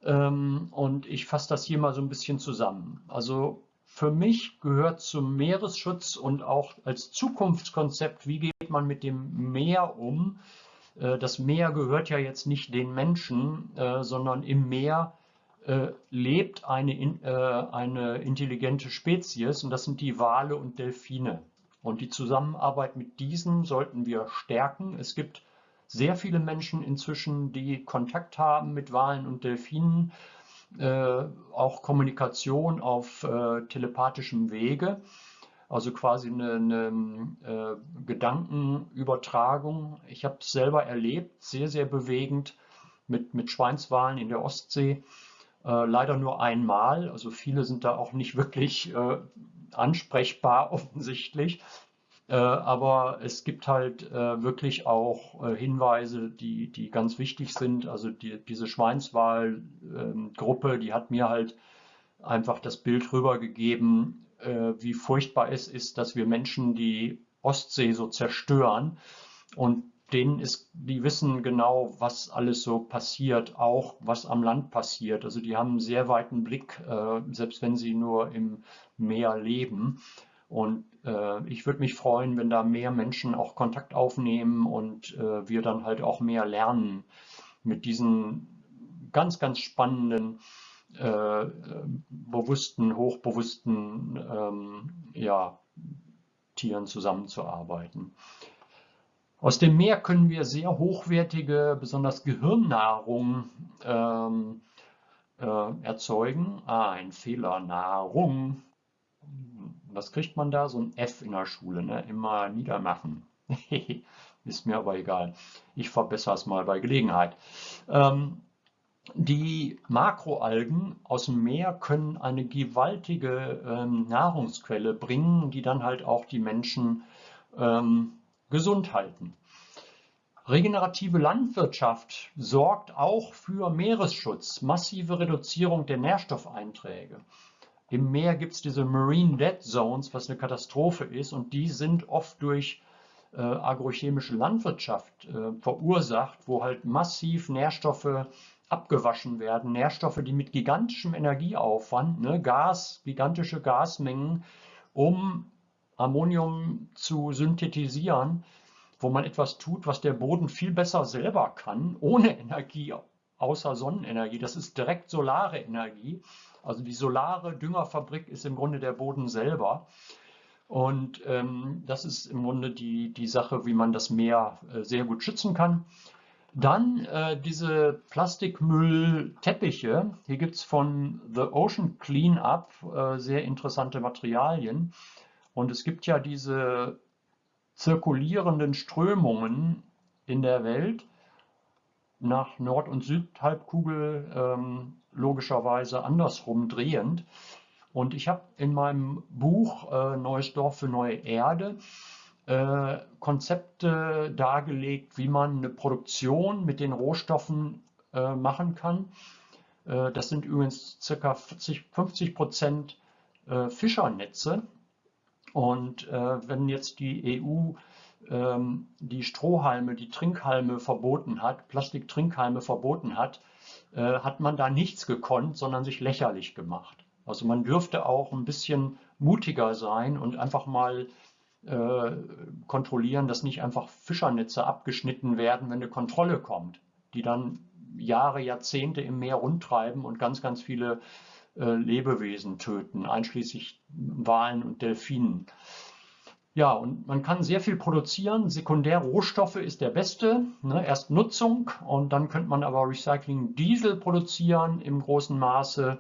Ähm, und ich fasse das hier mal so ein bisschen zusammen. Also für mich gehört zum Meeresschutz und auch als Zukunftskonzept, wie geht man mit dem Meer um? Äh, das Meer gehört ja jetzt nicht den Menschen, äh, sondern im Meer äh, lebt eine, äh, eine intelligente Spezies und das sind die Wale und Delfine. Und die Zusammenarbeit mit diesen sollten wir stärken. Es gibt sehr viele Menschen inzwischen, die Kontakt haben mit Walen und Delfinen, äh, auch Kommunikation auf äh, telepathischem Wege, also quasi eine, eine äh, Gedankenübertragung. Ich habe es selber erlebt, sehr, sehr bewegend mit, mit Schweinswalen in der Ostsee. Äh, leider nur einmal, also viele sind da auch nicht wirklich äh, ansprechbar offensichtlich. Äh, aber es gibt halt äh, wirklich auch äh, Hinweise, die, die ganz wichtig sind. Also die, diese Schweinswahlgruppe, die hat mir halt einfach das Bild rübergegeben, wie furchtbar es ist, dass wir Menschen die Ostsee so zerstören. Und denen ist, die wissen genau, was alles so passiert, auch was am Land passiert. Also die haben einen sehr weiten Blick, äh, selbst wenn sie nur im Meer leben. Und äh, ich würde mich freuen, wenn da mehr Menschen auch Kontakt aufnehmen und äh, wir dann halt auch mehr lernen mit diesen ganz, ganz spannenden, äh, bewussten, hochbewussten ähm, ja, Tieren zusammenzuarbeiten. Aus dem Meer können wir sehr hochwertige, besonders Gehirnnahrung ähm, äh, erzeugen. Ah, ein Fehler, Nahrung. Was kriegt man da? So ein F in der Schule, ne? immer niedermachen. Ist mir aber egal. Ich verbessere es mal bei Gelegenheit. Ähm, die Makroalgen aus dem Meer können eine gewaltige ähm, Nahrungsquelle bringen, die dann halt auch die Menschen ähm, gesund halten. Regenerative Landwirtschaft sorgt auch für Meeresschutz, massive Reduzierung der Nährstoffeinträge. Im Meer gibt es diese Marine Dead Zones, was eine Katastrophe ist, und die sind oft durch äh, agrochemische Landwirtschaft äh, verursacht, wo halt massiv Nährstoffe abgewaschen werden. Nährstoffe, die mit gigantischem Energieaufwand, ne, Gas, gigantische Gasmengen, um Ammonium zu synthetisieren, wo man etwas tut, was der Boden viel besser selber kann, ohne Energie, außer Sonnenenergie. Das ist direkt solare Energie. Also die solare Düngerfabrik ist im Grunde der Boden selber. Und ähm, das ist im Grunde die, die Sache, wie man das Meer äh, sehr gut schützen kann. Dann äh, diese Plastikmüllteppiche. Hier gibt es von The Ocean Cleanup äh, sehr interessante Materialien. Und es gibt ja diese zirkulierenden Strömungen in der Welt nach Nord- und Südhalbkugel ähm, logischerweise andersrum drehend. Und ich habe in meinem Buch äh, Neues Dorf für neue Erde äh, Konzepte dargelegt, wie man eine Produktion mit den Rohstoffen äh, machen kann. Äh, das sind übrigens ca. 40, 50 Prozent äh, Fischernetze. Und äh, wenn jetzt die EU ähm, die Strohhalme, die Trinkhalme verboten hat, Plastiktrinkhalme verboten hat, äh, hat man da nichts gekonnt, sondern sich lächerlich gemacht. Also man dürfte auch ein bisschen mutiger sein und einfach mal äh, kontrollieren, dass nicht einfach Fischernetze abgeschnitten werden, wenn eine Kontrolle kommt, die dann Jahre, Jahrzehnte im Meer rundtreiben und ganz, ganz viele Lebewesen töten, einschließlich Walen und Delfinen. Ja, und man kann sehr viel produzieren. Sekundärrohstoffe ist der beste. Ne? Erst Nutzung und dann könnte man aber Recycling Diesel produzieren im großen Maße.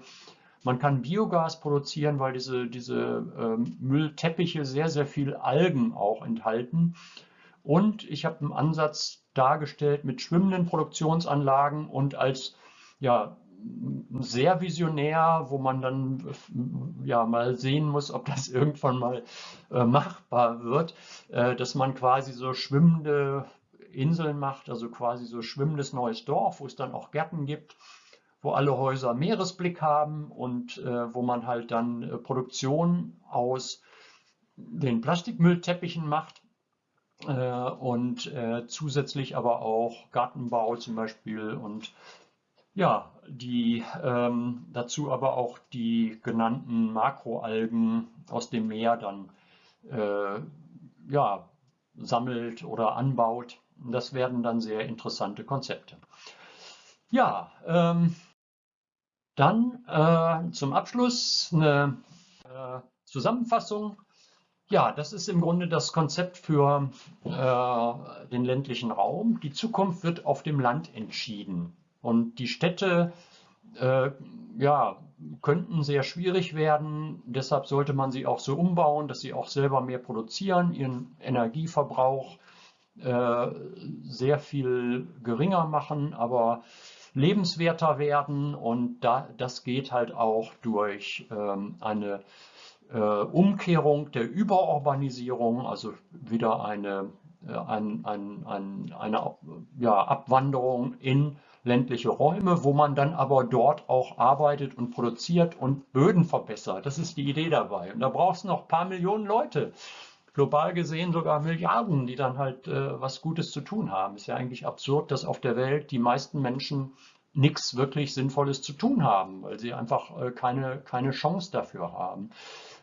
Man kann Biogas produzieren, weil diese, diese ähm, Müllteppiche sehr, sehr viel Algen auch enthalten. Und ich habe einen Ansatz dargestellt mit schwimmenden Produktionsanlagen und als ja, sehr visionär, wo man dann ja mal sehen muss, ob das irgendwann mal äh, machbar wird, äh, dass man quasi so schwimmende Inseln macht, also quasi so schwimmendes neues Dorf, wo es dann auch Gärten gibt, wo alle Häuser Meeresblick haben und äh, wo man halt dann äh, Produktion aus den Plastikmüllteppichen macht äh, und äh, zusätzlich aber auch Gartenbau zum Beispiel und ja, die ähm, dazu aber auch die genannten Makroalgen aus dem Meer dann äh, ja, sammelt oder anbaut. Das werden dann sehr interessante Konzepte. Ja, ähm, dann äh, zum Abschluss eine äh, Zusammenfassung. Ja, das ist im Grunde das Konzept für äh, den ländlichen Raum. Die Zukunft wird auf dem Land entschieden. Und die Städte äh, ja, könnten sehr schwierig werden. Deshalb sollte man sie auch so umbauen, dass sie auch selber mehr produzieren, ihren Energieverbrauch äh, sehr viel geringer machen, aber lebenswerter werden. Und da, das geht halt auch durch ähm, eine äh, Umkehrung der Überurbanisierung, also wieder eine, äh, ein, ein, ein, eine ja, Abwanderung in ländliche Räume, wo man dann aber dort auch arbeitet und produziert und Böden verbessert. Das ist die Idee dabei. Und da brauchst du noch ein paar Millionen Leute. Global gesehen sogar Milliarden, die dann halt äh, was Gutes zu tun haben. Ist ja eigentlich absurd, dass auf der Welt die meisten Menschen nichts wirklich Sinnvolles zu tun haben, weil sie einfach äh, keine, keine Chance dafür haben.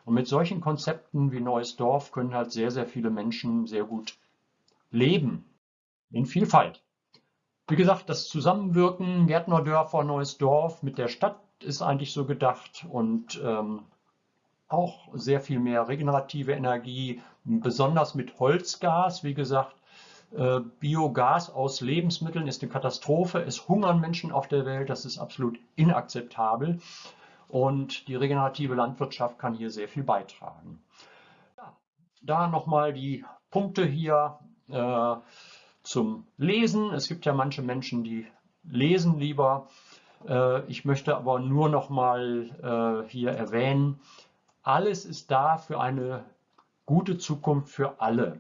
Und mit solchen Konzepten wie Neues Dorf können halt sehr, sehr viele Menschen sehr gut leben. In Vielfalt. Wie gesagt, das Zusammenwirken Gärtnerdörfer, Neues Dorf mit der Stadt ist eigentlich so gedacht und ähm, auch sehr viel mehr regenerative Energie, besonders mit Holzgas. Wie gesagt, äh, Biogas aus Lebensmitteln ist eine Katastrophe. Es hungern Menschen auf der Welt, das ist absolut inakzeptabel. Und die regenerative Landwirtschaft kann hier sehr viel beitragen. Ja, da nochmal die Punkte hier. Äh, zum Lesen. Es gibt ja manche Menschen, die lesen lieber. Äh, ich möchte aber nur noch mal äh, hier erwähnen, alles ist da für eine gute Zukunft für alle.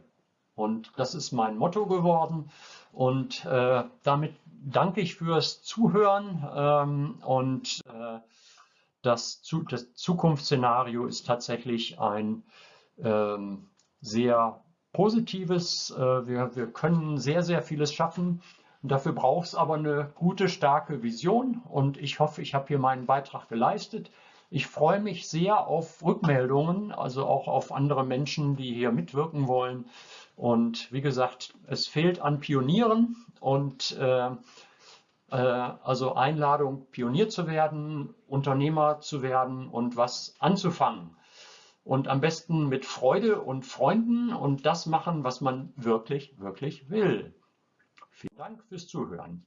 Und das ist mein Motto geworden. Und äh, damit danke ich fürs Zuhören. Ähm, und das, das, Zukunftsszenario ist tatsächlich ein ähm, sehr Positives. Äh, wir, wir können sehr, sehr vieles schaffen. Dafür braucht es aber eine gute, starke Vision und ich hoffe, ich habe hier meinen Beitrag geleistet. Ich freue mich sehr auf Rückmeldungen, also auch auf andere Menschen, die hier mitwirken wollen. Und wie gesagt, es fehlt an Pionieren und äh, äh, also Einladung, Pionier zu werden, Unternehmer zu werden und was anzufangen und am besten mit Freude und Freunden und das machen, was man wirklich, wirklich will. Vielen Dank fürs Zuhören.